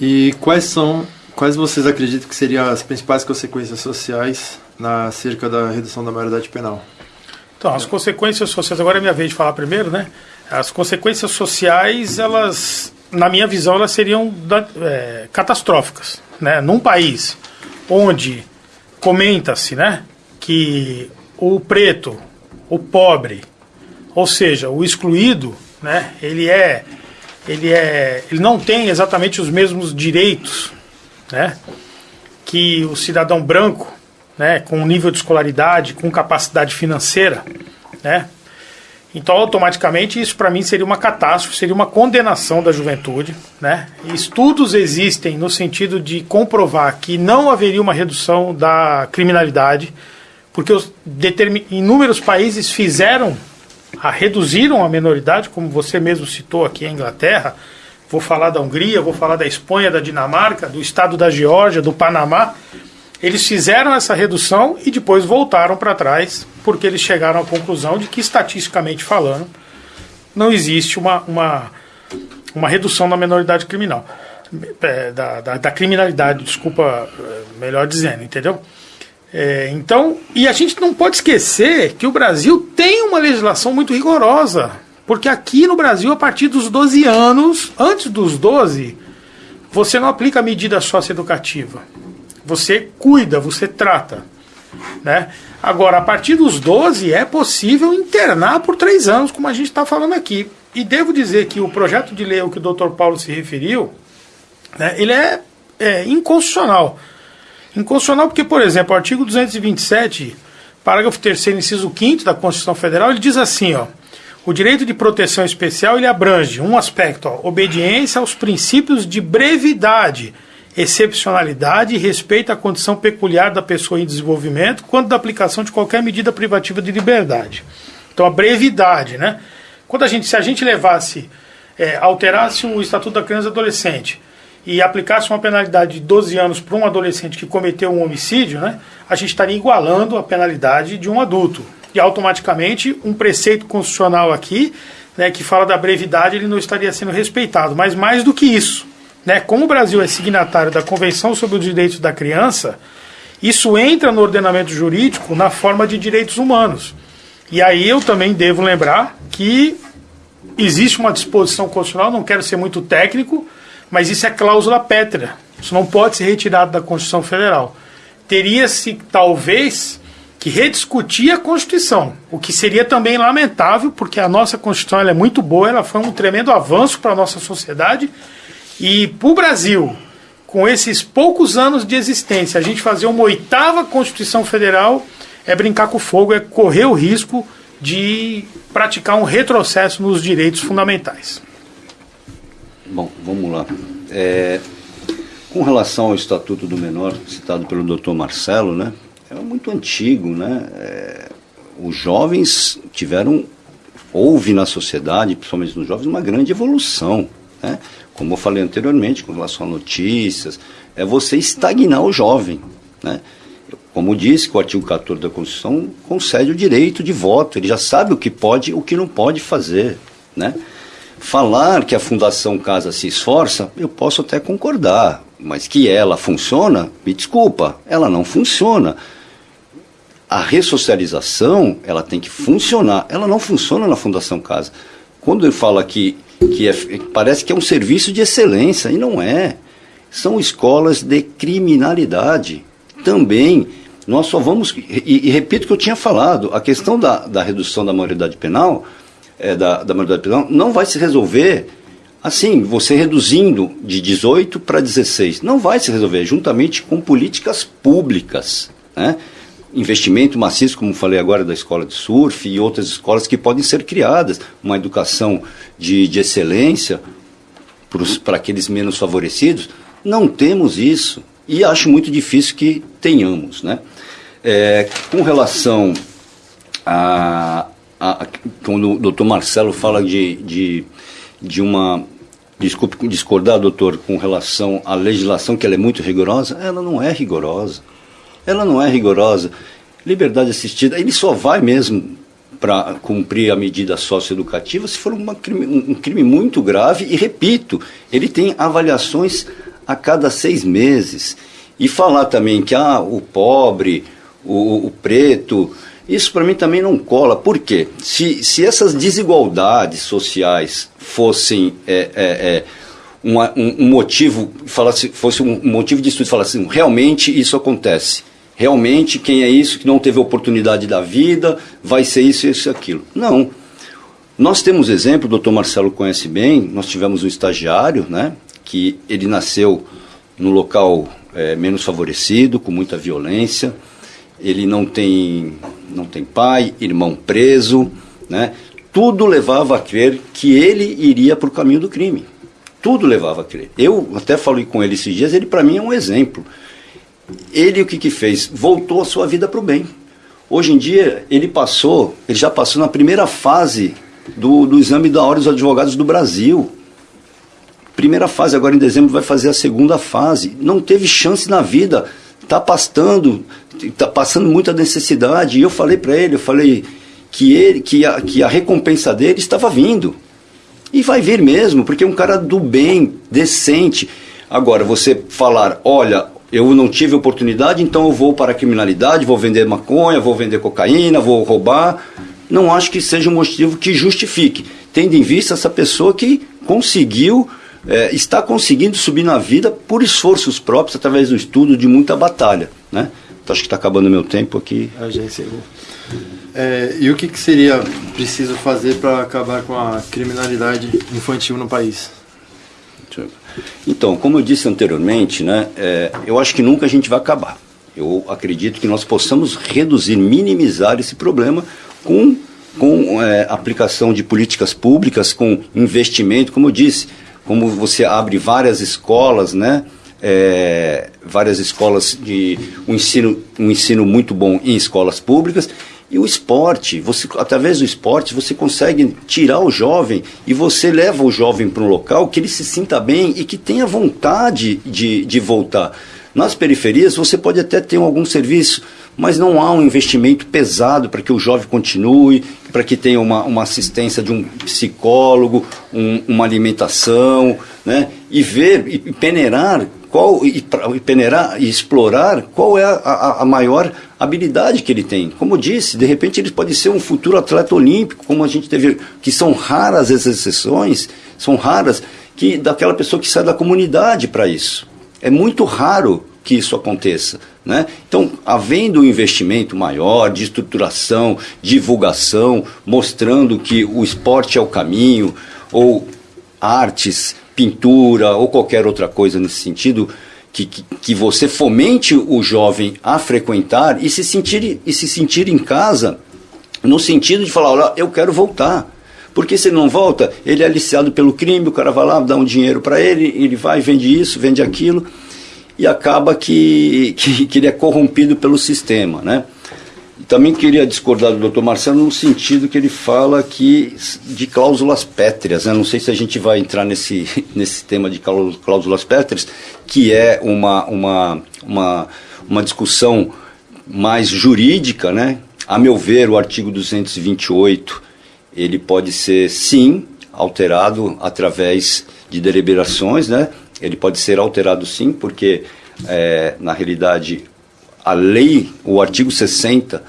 E quais são, quais vocês acreditam que seriam as principais consequências sociais na cerca da redução da maioridade penal? Então, as consequências sociais, agora é minha vez de falar primeiro, né? As consequências sociais, elas, na minha visão, elas seriam é, catastróficas. Né? Num país onde comenta-se né, que o preto, o pobre, ou seja, o excluído, né, ele é ele é ele não tem exatamente os mesmos direitos, né, que o cidadão branco, né, com nível de escolaridade, com capacidade financeira, né, então, automaticamente, isso para mim seria uma catástrofe, seria uma condenação da juventude. Né? Estudos existem no sentido de comprovar que não haveria uma redução da criminalidade, porque os inúmeros países fizeram a reduziram a menoridade, como você mesmo citou aqui a Inglaterra. Vou falar da Hungria, vou falar da Espanha, da Dinamarca, do estado da Geórgia, do Panamá. Eles fizeram essa redução e depois voltaram para trás, porque eles chegaram à conclusão de que, estatisticamente falando, não existe uma, uma, uma redução da menoridade criminal. É, da, da, da, criminalidade, desculpa, é, melhor dizendo, entendeu? É, então, e a gente não pode esquecer que o Brasil tem uma legislação muito rigorosa, porque aqui no Brasil, a partir dos 12 anos, antes dos 12, você não aplica a medida socioeducativa. Você cuida, você trata. Né? Agora, a partir dos 12, é possível internar por três anos, como a gente está falando aqui. E devo dizer que o projeto de lei ao que o Dr. Paulo se referiu, né, ele é, é inconstitucional. Inconstitucional porque, por exemplo, o artigo 227, parágrafo 3 inciso 5 da Constituição Federal, ele diz assim, ó, o direito de proteção especial ele abrange um aspecto, ó, obediência aos princípios de brevidade, excepcionalidade e respeito à condição peculiar da pessoa em desenvolvimento, quanto da aplicação de qualquer medida privativa de liberdade. Então, a brevidade, né? Quando a gente, se a gente levasse, é, alterasse o Estatuto da Criança e Adolescente e aplicasse uma penalidade de 12 anos para um adolescente que cometeu um homicídio, né, a gente estaria igualando a penalidade de um adulto. E automaticamente um preceito constitucional aqui, né, que fala da brevidade, ele não estaria sendo respeitado. Mas mais do que isso, né, como o Brasil é signatário da Convenção sobre os Direitos da Criança, isso entra no ordenamento jurídico na forma de direitos humanos. E aí eu também devo lembrar que existe uma disposição constitucional, não quero ser muito técnico, mas isso é cláusula pétrea. Isso não pode ser retirado da Constituição Federal. Teria-se, talvez, que rediscutir a Constituição, o que seria também lamentável, porque a nossa Constituição é muito boa, ela foi um tremendo avanço para a nossa sociedade. E para o Brasil, com esses poucos anos de existência, a gente fazer uma oitava Constituição Federal é brincar com fogo, é correr o risco de praticar um retrocesso nos direitos fundamentais. Bom, vamos lá. É, com relação ao Estatuto do Menor, citado pelo doutor Marcelo, né, é muito antigo. Né, é, os jovens tiveram, houve na sociedade, principalmente nos jovens, uma grande evolução. Né, como eu falei anteriormente, com relação a notícias, é você estagnar o jovem. Né, como disse que o artigo 14 da Constituição concede o direito de voto, ele já sabe o que pode e o que não pode fazer. Né? Falar que a Fundação Casa se esforça, eu posso até concordar, mas que ela funciona, me desculpa, ela não funciona. A ressocialização, ela tem que funcionar. Ela não funciona na Fundação Casa. Quando ele fala que, que é, parece que é um serviço de excelência, e não é. São escolas de criminalidade. Também nós só vamos, e, e, repito o que eu tinha falado, a questão da, da redução da maioridade penal, é, da, da maioridade penal, não vai se resolver assim, você reduzindo de 18 para 16. Não vai se resolver, juntamente com políticas públicas, né? Investimento maciço, como falei agora, da escola de surf e outras escolas que podem ser criadas, uma educação de, de excelência para aqueles menos favorecidos. Não temos isso e acho muito difícil que tenhamos. Né? É, com relação a, a, Quando o doutor Marcelo fala de, de, de uma. Desculpe discordar, doutor, com relação à legislação, que ela é muito rigorosa, ela não é rigorosa. Ela não é rigorosa. Liberdade assistida, ele só vai mesmo para cumprir a medida socioeducativa se for uma crime, um crime muito grave. E repito, ele tem avaliações a cada seis meses. E falar também que ah, o pobre, o, o preto, isso para mim também não cola. Por quê? Se, se essas desigualdades sociais fossem é, é, é, um, um, motivo, falasse, fosse um motivo de estudo, falasse assim, realmente isso acontece. Realmente quem é isso que não teve oportunidade da vida vai ser isso, isso e aquilo. Não. Nós temos exemplo, o doutor Marcelo conhece bem, nós tivemos um estagiário, né, que ele nasceu no local é, menos favorecido, com muita violência. Ele não tem, não tem pai, irmão preso, né? Tudo levava a crer que ele iria para o caminho do crime. Tudo levava a crer. Eu até falei com ele esses dias, ele para mim é um exemplo. Ele o que, que fez? Voltou a sua vida para o bem. Hoje em dia, ele passou, ele já passou na primeira fase do, do exame da Ordem dos Advogados do Brasil. Primeira fase, agora em dezembro vai fazer a segunda fase. Não teve chance na vida. Está pastando, está passando muita necessidade. E eu falei para ele, eu falei que, ele, que, a, que a recompensa dele estava vindo. E vai vir mesmo, porque é um cara do bem, decente. Agora, você falar, olha, eu não tive oportunidade, então eu vou para a criminalidade, vou vender maconha, vou vender cocaína, vou roubar. Não acho que seja um motivo que justifique, tendo em vista essa pessoa que conseguiu, é, está conseguindo subir na vida por esforços próprios, através do estudo, de muita batalha. Né? Então acho que está acabando o meu tempo aqui. A gente encerrou. É, e o que, que seria preciso fazer para acabar com a criminalidade infantil no país? Então, como eu disse anteriormente, né, é, eu acho que nunca a gente vai acabar. Eu acredito que nós possamos reduzir, minimizar esse problema com, com é, aplicação de políticas públicas, com investimento, como eu disse, como você abre várias escolas, né, é, várias escolas de um ensino, um ensino muito bom em escolas públicas e o esporte, você, através do esporte, você consegue tirar o jovem e você leva o jovem para um local que ele se sinta bem e que tenha vontade de, de voltar. Nas periferias, você pode até ter algum serviço, mas não há um investimento pesado para que o jovem continue, para que tenha uma, uma assistência de um psicólogo, um, uma alimentação, né? e ver e peneirar qual e, e peneirar e explorar qual é a, a, a, maior habilidade que ele tem. Como disse, de repente ele pode ser um futuro atleta olímpico, como a gente teve, que são raras as exceções, são raras que daquela pessoa que sai da comunidade para isso. É muito raro que isso aconteça. Né? Então, havendo um investimento maior de estruturação, divulgação, mostrando que o esporte é o caminho, ou artes, pintura ou qualquer outra coisa nesse sentido, que, que, que, você fomente o jovem a frequentar e se sentir, e se sentir em casa, no sentido de falar, olha, eu quero voltar. Porque se ele não volta, ele é aliciado pelo crime, o cara vai lá, dá um dinheiro para ele, ele vai, vende isso, vende aquilo, e acaba que, que, que ele é corrompido pelo sistema, né? Também queria discordar do Dr. Marcelo no sentido que ele fala aqui de cláusulas pétreas. Né? Não sei se a gente vai entrar nesse, nesse tema de cláusulas pétreas, que é uma, uma, uma, uma discussão mais jurídica. Né? A meu ver, o artigo 228 ele pode ser, sim, alterado através de deliberações. Né? Ele pode ser alterado, sim, porque, é, na realidade, a lei, o artigo 60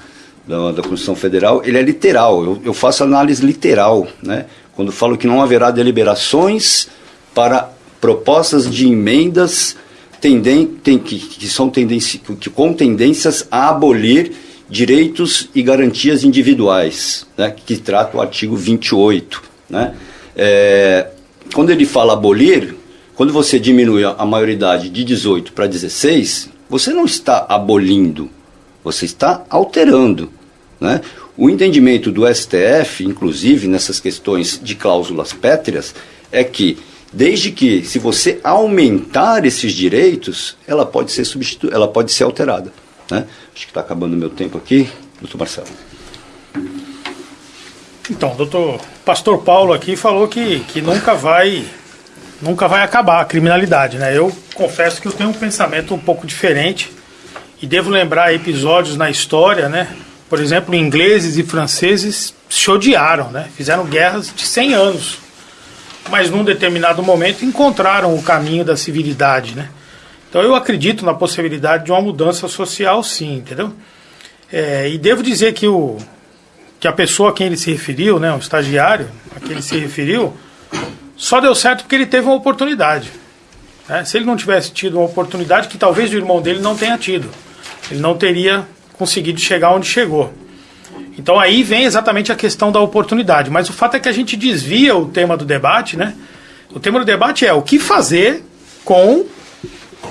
da, da Constituição Federal, ele é literal. Eu, eu faço análise literal, né? Quando falo que não haverá deliberações para propostas de emendas tendem, tem, que, que são tendência, que, com tendências a abolir direitos e garantias individuais, né, que trata o artigo 28. Né? É, quando ele fala abolir, quando você diminui a maioridade de 18 para 16, você não está abolindo, você está alterando. Né? O entendimento do STF, inclusive nessas questões de cláusulas pétreas, é que desde que se você aumentar esses direitos, ela pode ser substitu ela pode ser alterada. Né? Acho que está acabando o meu tempo aqui, doutor Marcelo. Então, doutor Pastor Paulo aqui falou que, que nunca vai nunca vai acabar a criminalidade, né? Eu confesso que eu tenho um pensamento um pouco diferente e devo lembrar episódios na história, né? Por exemplo, ingleses e franceses se odiaram, né? fizeram guerras de 100 anos, mas num determinado momento encontraram o caminho da civilidade. Né? Então eu acredito na possibilidade de uma mudança social, sim, entendeu? É, e devo dizer que, o, que a pessoa a quem ele se referiu, né, o estagiário a quem ele se referiu, só deu certo porque ele teve uma oportunidade. Né? Se ele não tivesse tido uma oportunidade, que talvez o irmão dele não tenha tido, ele não teria conseguido chegar onde chegou. Então aí vem exatamente a questão da oportunidade. Mas o fato é que a gente desvia o tema do debate, né? O tema do debate é o que fazer com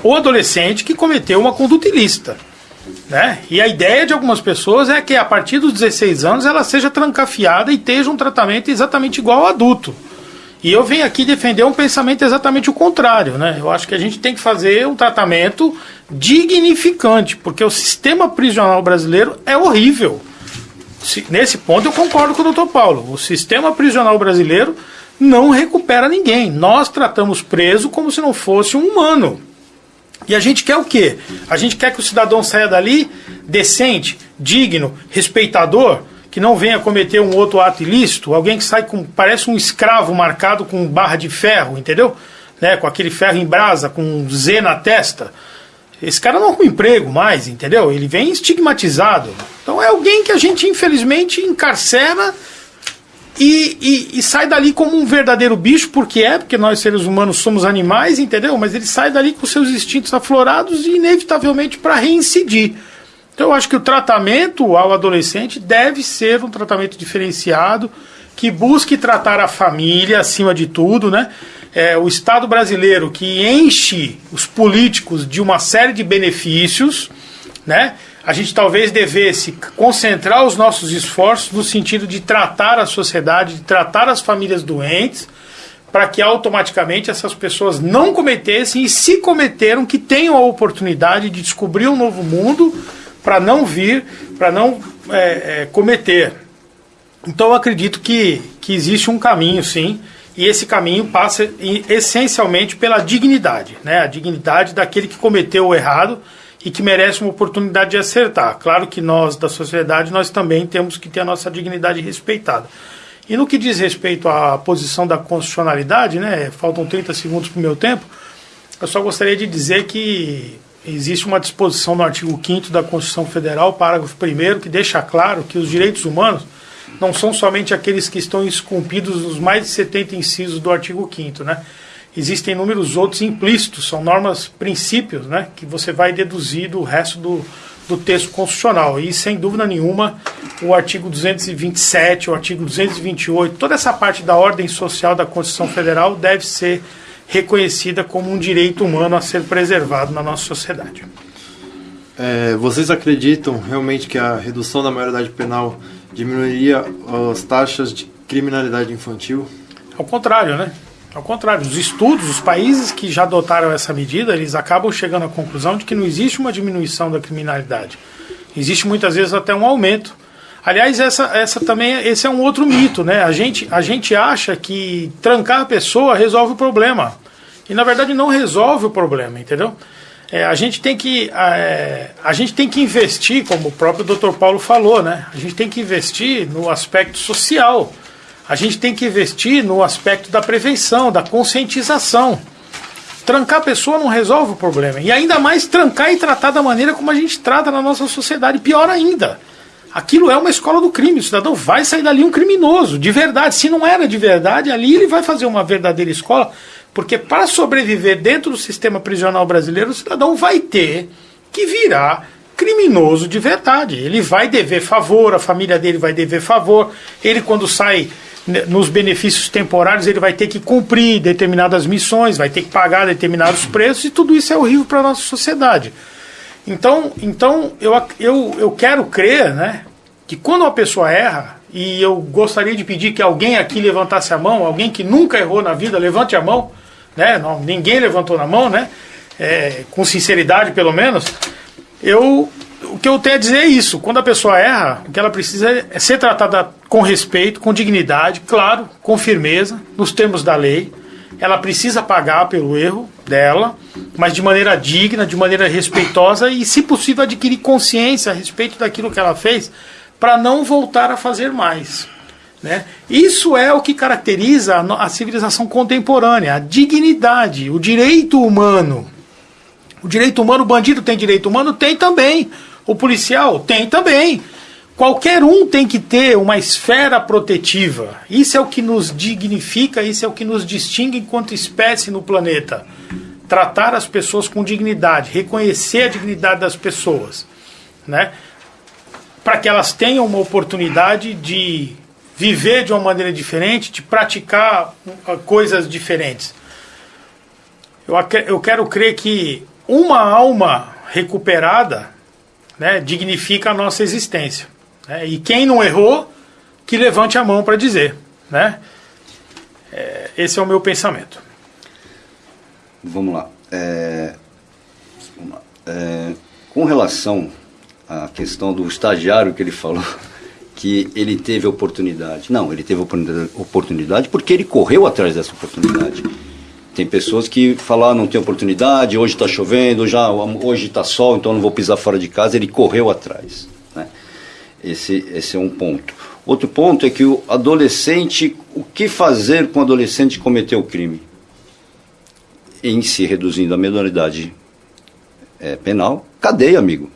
o adolescente que cometeu uma conduta ilícita. Né? E a ideia de algumas pessoas é que a partir dos 16 anos ela seja trancafiada e esteja um tratamento exatamente igual ao adulto. E eu venho aqui defender um pensamento exatamente o contrário. Né? Eu acho que a gente tem que fazer um tratamento dignificante, porque o sistema prisional brasileiro é horrível. Nesse ponto eu concordo com o doutor Paulo. O sistema prisional brasileiro não recupera ninguém. Nós tratamos preso como se não fosse um humano. E a gente quer o quê? A gente quer que o cidadão saia dali decente, digno, respeitador, que não venha cometer um outro ato ilícito, alguém que sai com parece um escravo marcado com barra de ferro, entendeu? Né, com aquele ferro em brasa, com um Z na testa. Esse cara não arruma emprego mais, entendeu? Ele vem estigmatizado. Então é alguém que a gente infelizmente encarcera e, e, e, sai dali como um verdadeiro bicho, porque é, porque nós seres humanos somos animais, entendeu? Mas ele sai dali com seus instintos aflorados e inevitavelmente para reincidir. Então eu acho que o tratamento ao adolescente deve ser um tratamento diferenciado, que busque tratar a família acima de tudo, né? É, o Estado brasileiro que enche os políticos de uma série de benefícios, né? a gente talvez devesse concentrar os nossos esforços no sentido de tratar a sociedade, de tratar as famílias doentes, para que automaticamente essas pessoas não cometessem e se cometeram que tenham a oportunidade de descobrir um novo mundo para não vir, para não é, é, cometer. Então eu acredito que, que existe um caminho, sim, e esse caminho passa essencialmente pela dignidade, né? a dignidade daquele que cometeu o errado e que merece uma oportunidade de acertar. Claro que nós, da sociedade, nós também temos que ter a nossa dignidade respeitada. E no que diz respeito à posição da constitucionalidade, né, faltam 30 segundos para o meu tempo, eu só gostaria de dizer que existe uma disposição no artigo 5 da Constituição Federal, parágrafo 1 que deixa claro que os direitos humanos não são somente aqueles que estão esculpidos nos mais de 70 incisos do artigo 5 né? existem inúmeros outros implícitos, são normas, princípios, né, que você vai deduzir do resto do, do texto constitucional. E, sem dúvida nenhuma, o artigo 227, o artigo 228, toda essa parte da ordem social da Constituição Federal deve ser reconhecida como um direito humano a ser preservado na nossa sociedade. É, vocês acreditam realmente que a redução da maioridade penal diminuiria as taxas de criminalidade infantil? Ao contrário, né? Ao contrário, os estudos, os países que já adotaram essa medida, eles acabam chegando à conclusão de que não existe uma diminuição da criminalidade. Existe muitas vezes até um aumento. Aliás, essa, essa também esse é um outro mito, né? A gente, a gente acha que trancar a pessoa resolve o problema. E na verdade não resolve o problema, entendeu? É, a gente tem que é, a gente tem que investir, como o próprio Dr. Paulo falou, né? A gente tem que investir no aspecto social a gente tem que investir no aspecto da prevenção, da conscientização. Trancar a pessoa não resolve o problema. E ainda mais trancar e tratar da maneira como a gente trata na nossa sociedade. Pior ainda. Aquilo é uma escola do crime. O cidadão vai sair dali um criminoso, de verdade. Se não era de verdade, ali ele vai fazer uma verdadeira escola. Porque para sobreviver dentro do sistema prisional brasileiro, o cidadão vai ter que virar criminoso de verdade. Ele vai dever favor, a família dele vai dever favor. Ele, quando sai né, nos benefícios temporários ele vai ter que cumprir determinadas missões, vai ter que pagar determinados preços e tudo isso é horrível para a nossa sociedade. Então, então eu, eu, eu quero crer né, que quando uma pessoa erra, e eu gostaria de pedir que alguém aqui levantasse a mão, alguém que nunca errou na vida, levante a mão, né, não, ninguém levantou na mão, né, é, com sinceridade pelo menos, eu, o que eu tenho a dizer é isso: quando a pessoa erra, o que ela precisa é ser tratada com respeito, com dignidade, claro, com firmeza, nos termos da lei. Ela precisa pagar pelo erro dela, mas de maneira digna, de maneira respeitosa e, se possível, adquirir consciência a respeito daquilo que ela fez para não voltar a fazer mais. Né? Isso é o que caracteriza a, civilização contemporânea, a dignidade, o direito humano. O direito humano, o bandido tem direito humano? Tem também. O policial tem também. Qualquer um tem que ter uma esfera protetiva. Isso é o que nos dignifica, isso é o que nos distingue enquanto espécie no planeta. Tratar as pessoas com dignidade, reconhecer a dignidade das pessoas, né? Para que elas tenham uma oportunidade de viver de uma maneira diferente, de praticar uh, coisas diferentes. Eu, eu quero crer que uma alma recuperada né, dignifica a nossa existência. Né? E quem não errou, que levante a mão para dizer. Né? É, esse é o meu pensamento. Vamos lá. É, vamos lá. É, com relação à questão do estagiário que ele falou, que ele teve oportunidade. Não, ele teve oportunidade porque ele correu atrás dessa oportunidade. Tem pessoas que falam, ah, não tem oportunidade, hoje está chovendo, já, hoje está sol, então não vou pisar fora de casa. Ele correu atrás. Né? Esse, esse é um ponto. Outro ponto é que o adolescente, o que fazer com o adolescente que cometeu o crime? Em se reduzindo a menoridade é, penal, cadeia, amigo.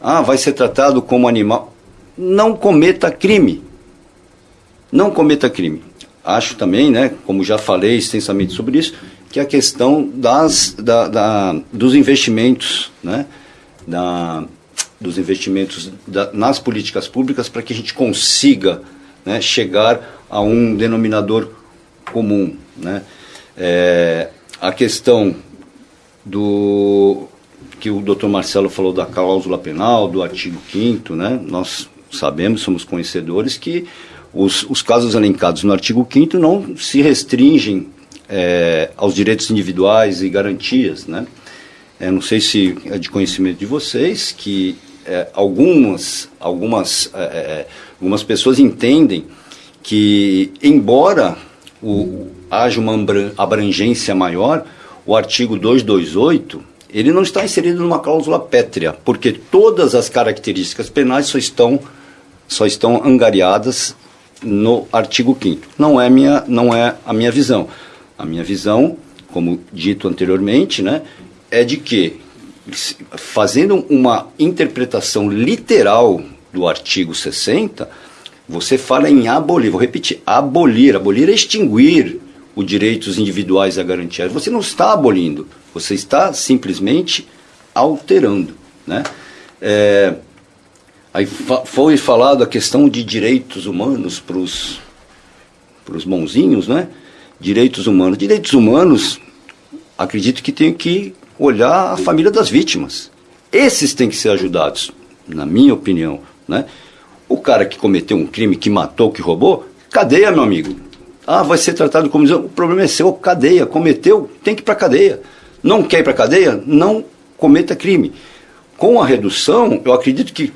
Ah, vai ser tratado como animal. Não cometa crime. Não cometa crime acho também, né, como já falei extensamente sobre isso, que a questão das, da, da dos investimentos, né, da, dos investimentos da, nas políticas públicas para que a gente consiga né, chegar a um denominador comum. Né. É, a questão do que o doutor Marcelo falou da cláusula penal, do artigo 5 né, nós sabemos, somos conhecedores que os, os casos elencados no artigo 5 não se restringem é, aos direitos individuais e garantias. Né? É, não sei se é de conhecimento de vocês que é, algumas, algumas, é, é, algumas pessoas entendem que, embora o, haja uma abrangência maior, o artigo 228 ele não está inserido numa cláusula pétrea, porque todas as características penais só estão, só estão angariadas no artigo 5 Não é minha, não é a minha visão. A minha visão, como dito anteriormente, né, é de que fazendo uma interpretação literal do artigo 60, você fala em abolir, vou repetir, abolir, abolir é extinguir os direitos individuais a garantia. Você não está abolindo, você está simplesmente alterando, né? É, Aí foi falado a questão de direitos humanos para os bonzinhos, né? Direitos humanos. Direitos humanos, acredito que tem que olhar a família das vítimas. Esses têm que ser ajudados, na minha opinião, né? O cara que cometeu um crime, que matou, que roubou, cadeia, meu amigo. Ah, vai ser tratado como... O problema é seu, cadeia. Cometeu, tem que ir para cadeia. Não quer ir para cadeia? Não cometa crime. Com a redução, eu acredito que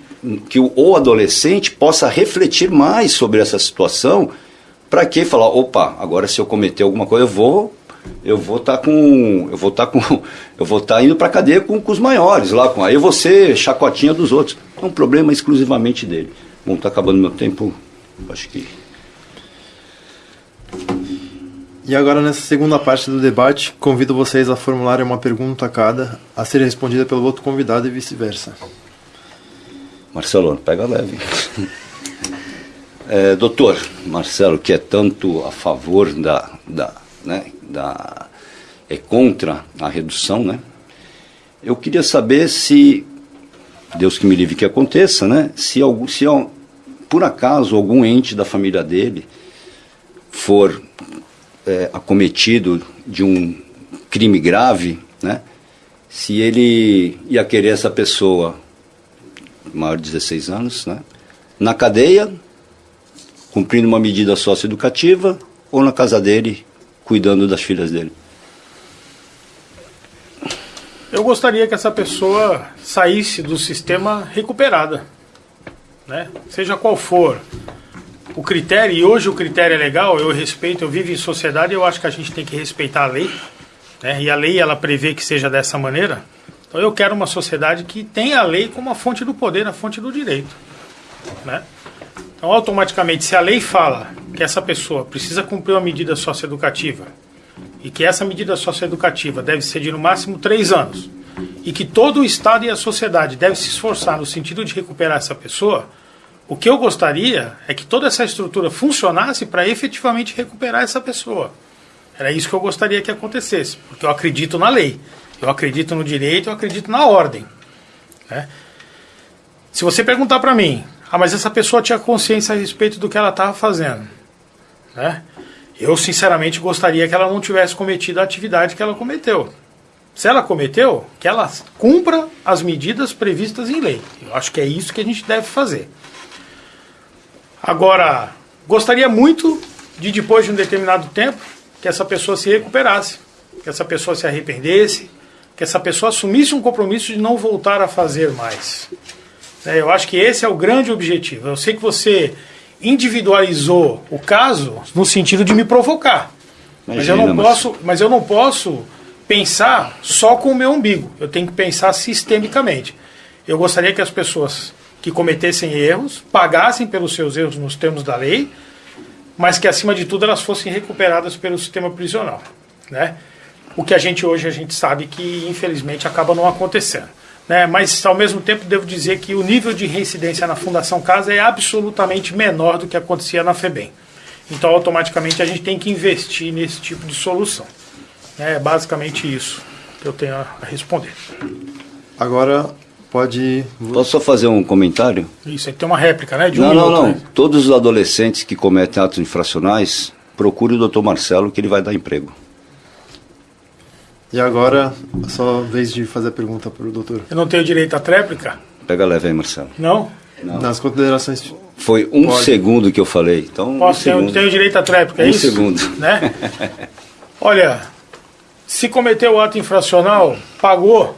que o adolescente possa refletir mais sobre essa situação, para que falar, opa, agora se eu cometer alguma coisa, eu vou eu vou estar tá com eu vou estar tá com eu vou estar tá indo para cadeia com, com, os maiores lá com aí você chacotinha dos outros é um problema exclusivamente dele bom está acabando meu tempo acho que e agora nessa segunda parte do debate convido vocês a formularem uma pergunta a cada a ser respondida pelo outro convidado e vice-versa Marcelo, pega leve. É, doutor Marcelo, que é tanto a favor da, da, né, da é contra a redução, né? Eu queria saber se Deus que me livre que aconteça, né? Se algum, se por acaso algum ente da família dele for é, acometido de um crime grave, né? Se ele ia querer essa pessoa maior de 16 anos, né? na cadeia, cumprindo uma medida socioeducativa, ou na casa dele, cuidando das filhas dele. Eu gostaria que essa pessoa saísse do sistema recuperada, né? seja qual for o critério, e hoje o critério é legal, eu respeito, eu vivo em sociedade, eu acho que a gente tem que respeitar a lei, né? e a lei ela prevê que seja dessa maneira, então eu quero uma sociedade que tenha a lei como a fonte do poder, a fonte do direito. Né? Então, automaticamente, se a lei fala que essa pessoa precisa cumprir uma medida socioeducativa e que essa medida socioeducativa deve ser de no máximo três anos e que todo o Estado e a sociedade deve se esforçar no sentido de recuperar essa pessoa, o que eu gostaria é que toda essa estrutura funcionasse para efetivamente recuperar essa pessoa. Era isso que eu gostaria que acontecesse, porque eu acredito na lei. Eu acredito no direito, eu acredito na ordem. Né? Se você perguntar para mim, ah, mas essa pessoa tinha consciência a respeito do que ela estava fazendo, né? Eu sinceramente gostaria que ela não tivesse cometido a atividade que ela cometeu. Se ela cometeu, que ela cumpra as medidas previstas em lei. Eu acho que é isso que a gente deve fazer. Agora, gostaria muito de depois de um determinado tempo que essa pessoa se recuperasse, que essa pessoa se arrependesse, que essa pessoa assumisse um compromisso de não voltar a fazer mais. É, eu acho que esse é o grande objetivo. Eu sei que você individualizou o caso no sentido de me provocar. Imagina, mas eu não mas... posso, mas eu não posso pensar só com o meu umbigo. Eu tenho que pensar sistemicamente. Eu gostaria que as pessoas que cometessem erros pagassem pelos seus erros nos termos da lei mas que acima de tudo elas fossem recuperadas pelo sistema prisional, né? O que a gente hoje a gente sabe que infelizmente acaba não acontecendo, né? Mas ao mesmo tempo devo dizer que o nível de reincidência na Fundação Casa é absolutamente menor do que acontecia na FEBEM. Então automaticamente a gente tem que investir nesse tipo de solução. É basicamente isso que eu tenho a responder. Agora Pode. Posso só fazer um comentário? Isso, aí tem uma réplica, né? De um não, não, não. Né? Todos os adolescentes que cometem atos infracionais, procure o doutor Marcelo que ele vai dar emprego. E agora, só vez de fazer a pergunta para o doutor. Eu não tenho direito à tréplica? Pega leve aí, Marcelo. Não? não. Nas considerações. Foi um Pode. segundo que eu falei. Então, Posso, um tenho, tenho direito à tréplica, é um isso? Um segundo. Né? Olha, se cometeu o ato infracional, pagou,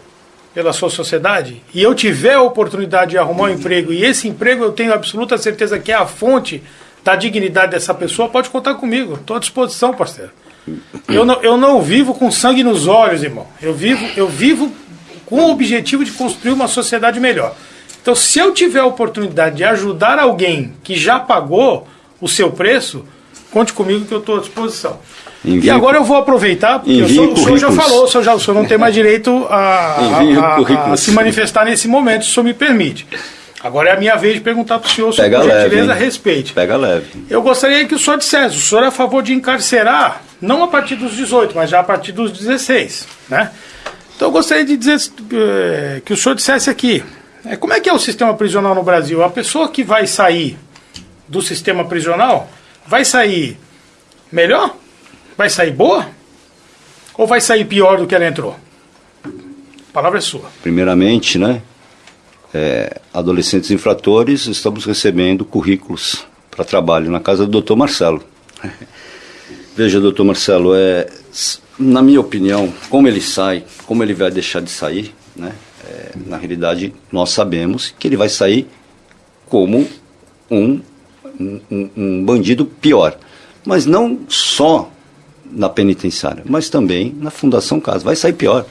pela sua sociedade e eu tiver a oportunidade de arrumar um emprego e esse emprego eu tenho absoluta certeza que é a fonte da dignidade dessa pessoa, pode contar comigo. Estou à disposição, parceiro. Eu não, eu não vivo com sangue nos olhos, irmão. Eu vivo, eu vivo com o objetivo de construir uma sociedade melhor. Então, se eu tiver a oportunidade de ajudar alguém que já pagou o seu preço, conte comigo que eu estou à disposição. Envie e agora eu vou aproveitar, porque o senhor, o senhor, já falou, o senhor, já, o senhor não tem mais direito a, a, a, se manifestar nesse momento, se o senhor me permite. Agora é a minha vez de perguntar para o senhor, Pega por gentileza, leve, respeite. Pega leve. Eu gostaria que o senhor dissesse, o senhor é a favor de encarcerar, não a partir dos 18, mas já a partir dos 16, né? Então eu gostaria de dizer eh, que o senhor dissesse aqui, é, como é que é o sistema prisional no Brasil? A pessoa que vai sair do sistema prisional vai sair melhor? Vai sair boa? Ou vai sair pior do que ela entrou? A palavra é sua. Primeiramente, né? É, adolescentes infratores, estamos recebendo currículos para trabalho na casa do Dr. Marcelo. Veja, doutor Marcelo, é, na minha opinião, como ele sai, como ele vai deixar de sair, né? É, na realidade, nós sabemos que ele vai sair como um, um, um bandido pior. Mas não só na penitenciária, mas também na Fundação Casa. Vai sair pior.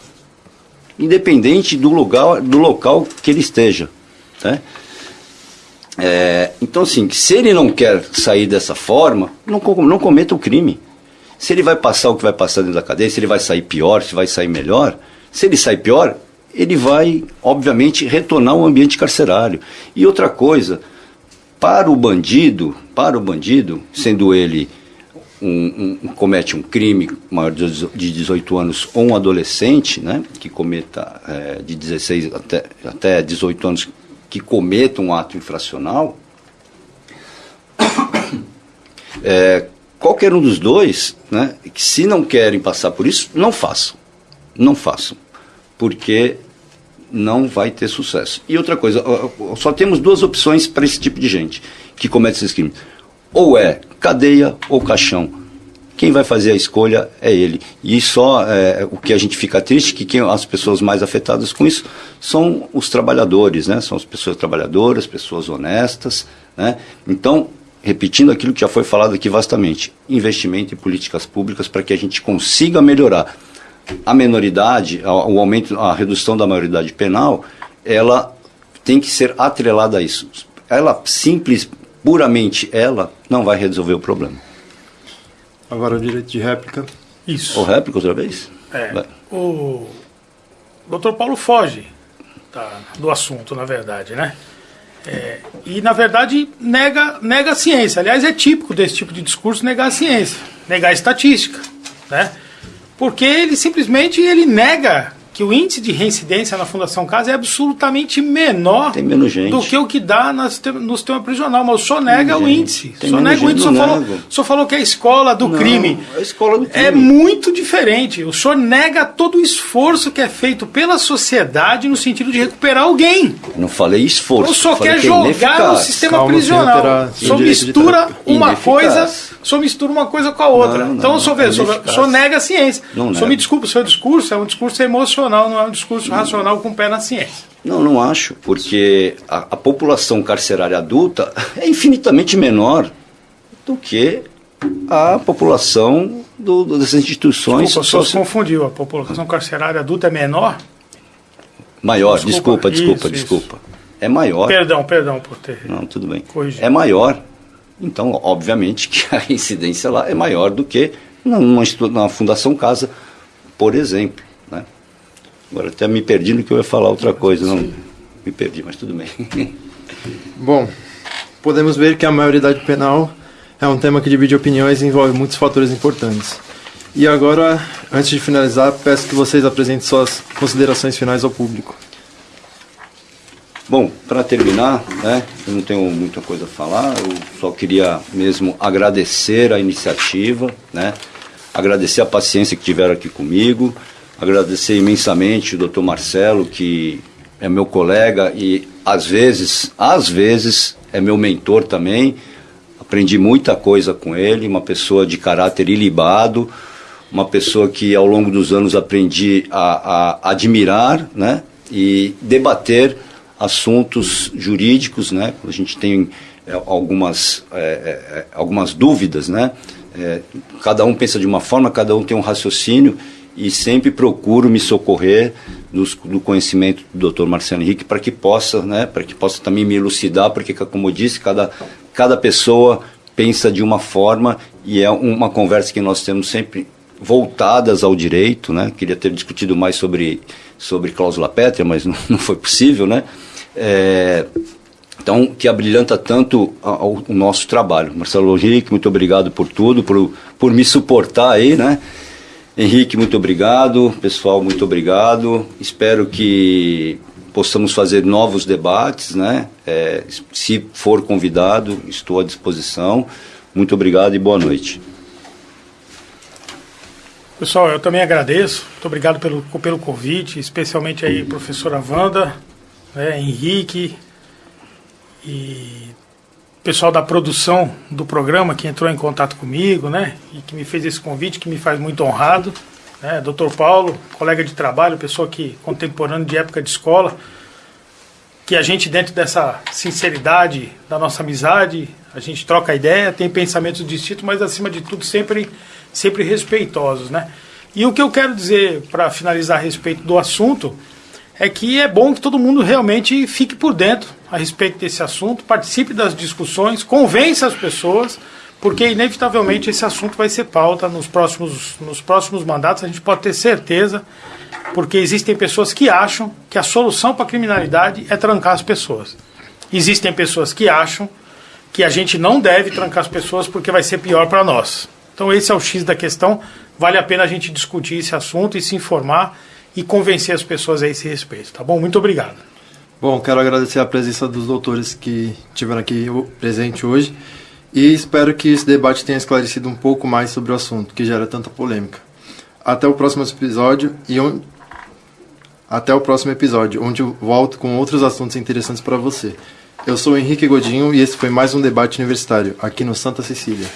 Independente do lugar, do local que ele esteja. Né? É, então, assim, se ele não quer sair dessa forma, não, não cometa o crime. Se ele vai passar o que vai passar dentro da cadeia, se ele vai sair pior, se vai sair melhor, se ele sai pior, ele vai, obviamente, retornar ao ambiente carcerário. E outra coisa, para o bandido, para o bandido, sendo ele um, um, comete um crime maior de 18 anos ou um adolescente, né, que cometa é, de 16 até, até 18 anos, que cometa um ato infracional, é, qualquer um dos dois, né, que se não querem passar por isso, não façam. Não façam. Porque não vai ter sucesso. E outra coisa, só temos duas opções para esse tipo de gente que comete esses crimes ou é cadeia ou caixão. Quem vai fazer a escolha é ele. E só é, o que a gente fica triste que quem, as pessoas mais afetadas com isso são os trabalhadores, né? São as pessoas trabalhadoras, pessoas honestas, né? Então, repetindo aquilo que já foi falado aqui vastamente, investimento em políticas públicas para que a gente consiga melhorar a menoridade, o aumento, a redução da maioridade penal, ela tem que ser atrelada a isso. Ela simples, puramente ela, não vai resolver o problema. Agora o direito de réplica. Isso. Ou réplica outra vez? É. O doutor Paulo foge tá, do assunto, na verdade, né? É, e, na verdade, nega, nega a ciência. Aliás, é típico desse tipo de discurso negar a ciência, negar a estatística, né? Porque ele simplesmente ele nega que o índice de reincidência na Fundação Casa é absolutamente menor do que o que dá no sistema prisional. Mas o senhor nega o índice. O senhor nega o índice. O senhor, falou, o senhor falou que é a escola do não, crime. A escola do crime. É muito diferente. O senhor nega todo o esforço que é feito pela sociedade no sentido de recuperar alguém. Não falei esforço. O senhor quer é jogar no sistema Calma, prisional. O senhor mistura uma coisa o senhor mistura uma coisa com a outra. Não, então, não, o senhor, vê, o senhor, o senhor nega a ciência. Não o senhor me desculpa, o seu discurso é um discurso emocional, não é um discurso racional com o pé na ciência. Não, não acho, porque a, a população carcerária adulta é infinitamente menor do que a população do, do, das instituições. Desculpa, o senhor confundiu. A população carcerária adulta é menor? Maior, desculpa, desculpa, desculpa. Isso, desculpa. Isso. É maior. Perdão, perdão por ter. Não, tudo bem. Corrigido. É maior. Então, obviamente que a incidência lá é maior do que numa, numa Fundação Casa, por exemplo. Né? Agora até me perdi no que eu ia falar outra coisa, não me perdi, mas tudo bem. Bom, podemos ver que a maioridade penal é um tema que divide opiniões e envolve muitos fatores importantes. E agora, antes de finalizar, peço que vocês apresentem suas considerações finais ao público. Bom, para terminar, né, eu não tenho muita coisa a falar, eu só queria mesmo agradecer a iniciativa, né, agradecer a paciência que tiveram aqui comigo, agradecer imensamente o doutor Marcelo, que é meu colega e às vezes, às vezes, é meu mentor também. Aprendi muita coisa com ele, uma pessoa de caráter ilibado, uma pessoa que ao longo dos anos aprendi a, a admirar né, e debater assuntos jurídicos, né? A gente tem é, algumas, é, é, é, algumas dúvidas, né? É, cada um pensa de uma forma, cada um tem um raciocínio e sempre procuro me socorrer dos, do conhecimento do Dr. Marcelo Henrique para que possa, né? Para que possa também me elucidar, porque como eu disse, cada, cada pessoa pensa de uma forma e é uma conversa que nós temos sempre voltadas ao direito, né? Queria ter discutido mais sobre sobre cláusula pétrea, mas não, não foi possível, né? É, então, que abrilhanta tanto o nosso trabalho. Marcelo Henrique, muito obrigado por tudo, por, por me suportar aí, né? Henrique, muito obrigado. Pessoal, muito obrigado. Espero que possamos fazer novos debates, né? É, se for convidado, estou à disposição. Muito obrigado e boa noite. Pessoal, eu também agradeço. Muito obrigado pelo, pelo convite, especialmente aí, professora Wanda, né, Henrique e pessoal da produção do programa que entrou em contato comigo, né, e que me fez esse convite, que me faz muito honrado. Né, Dr. Paulo, colega de trabalho, pessoa que contemporâneo de época de escola, que a gente dentro dessa sinceridade da nossa amizade, a gente troca ideia, tem pensamentos distintos, mas acima de tudo sempre sempre respeitosos, né? E o que eu quero dizer para finalizar a respeito do assunto é que é bom que todo mundo realmente fique por dentro a respeito desse assunto, participe das discussões, convença as pessoas, porque inevitavelmente esse assunto vai ser pauta nos próximos, nos próximos mandatos, a gente pode ter certeza, porque existem pessoas que acham que a solução para a criminalidade é trancar as pessoas. Existem pessoas que acham que a gente não deve trancar as pessoas porque vai ser pior para nós. Então esse é o X da questão. Vale a pena a gente discutir esse assunto e se informar e convencer as pessoas a esse respeito, tá bom? Muito obrigado. Bom, quero agradecer a presença dos doutores que estiveram aqui presente hoje e espero que esse debate tenha esclarecido um pouco mais sobre o assunto que gera tanta polêmica. Até o próximo episódio e até o próximo episódio, onde eu volto com outros assuntos interessantes para você. Eu sou Henrique Godinho e esse foi mais um debate universitário aqui no Santa Cecília.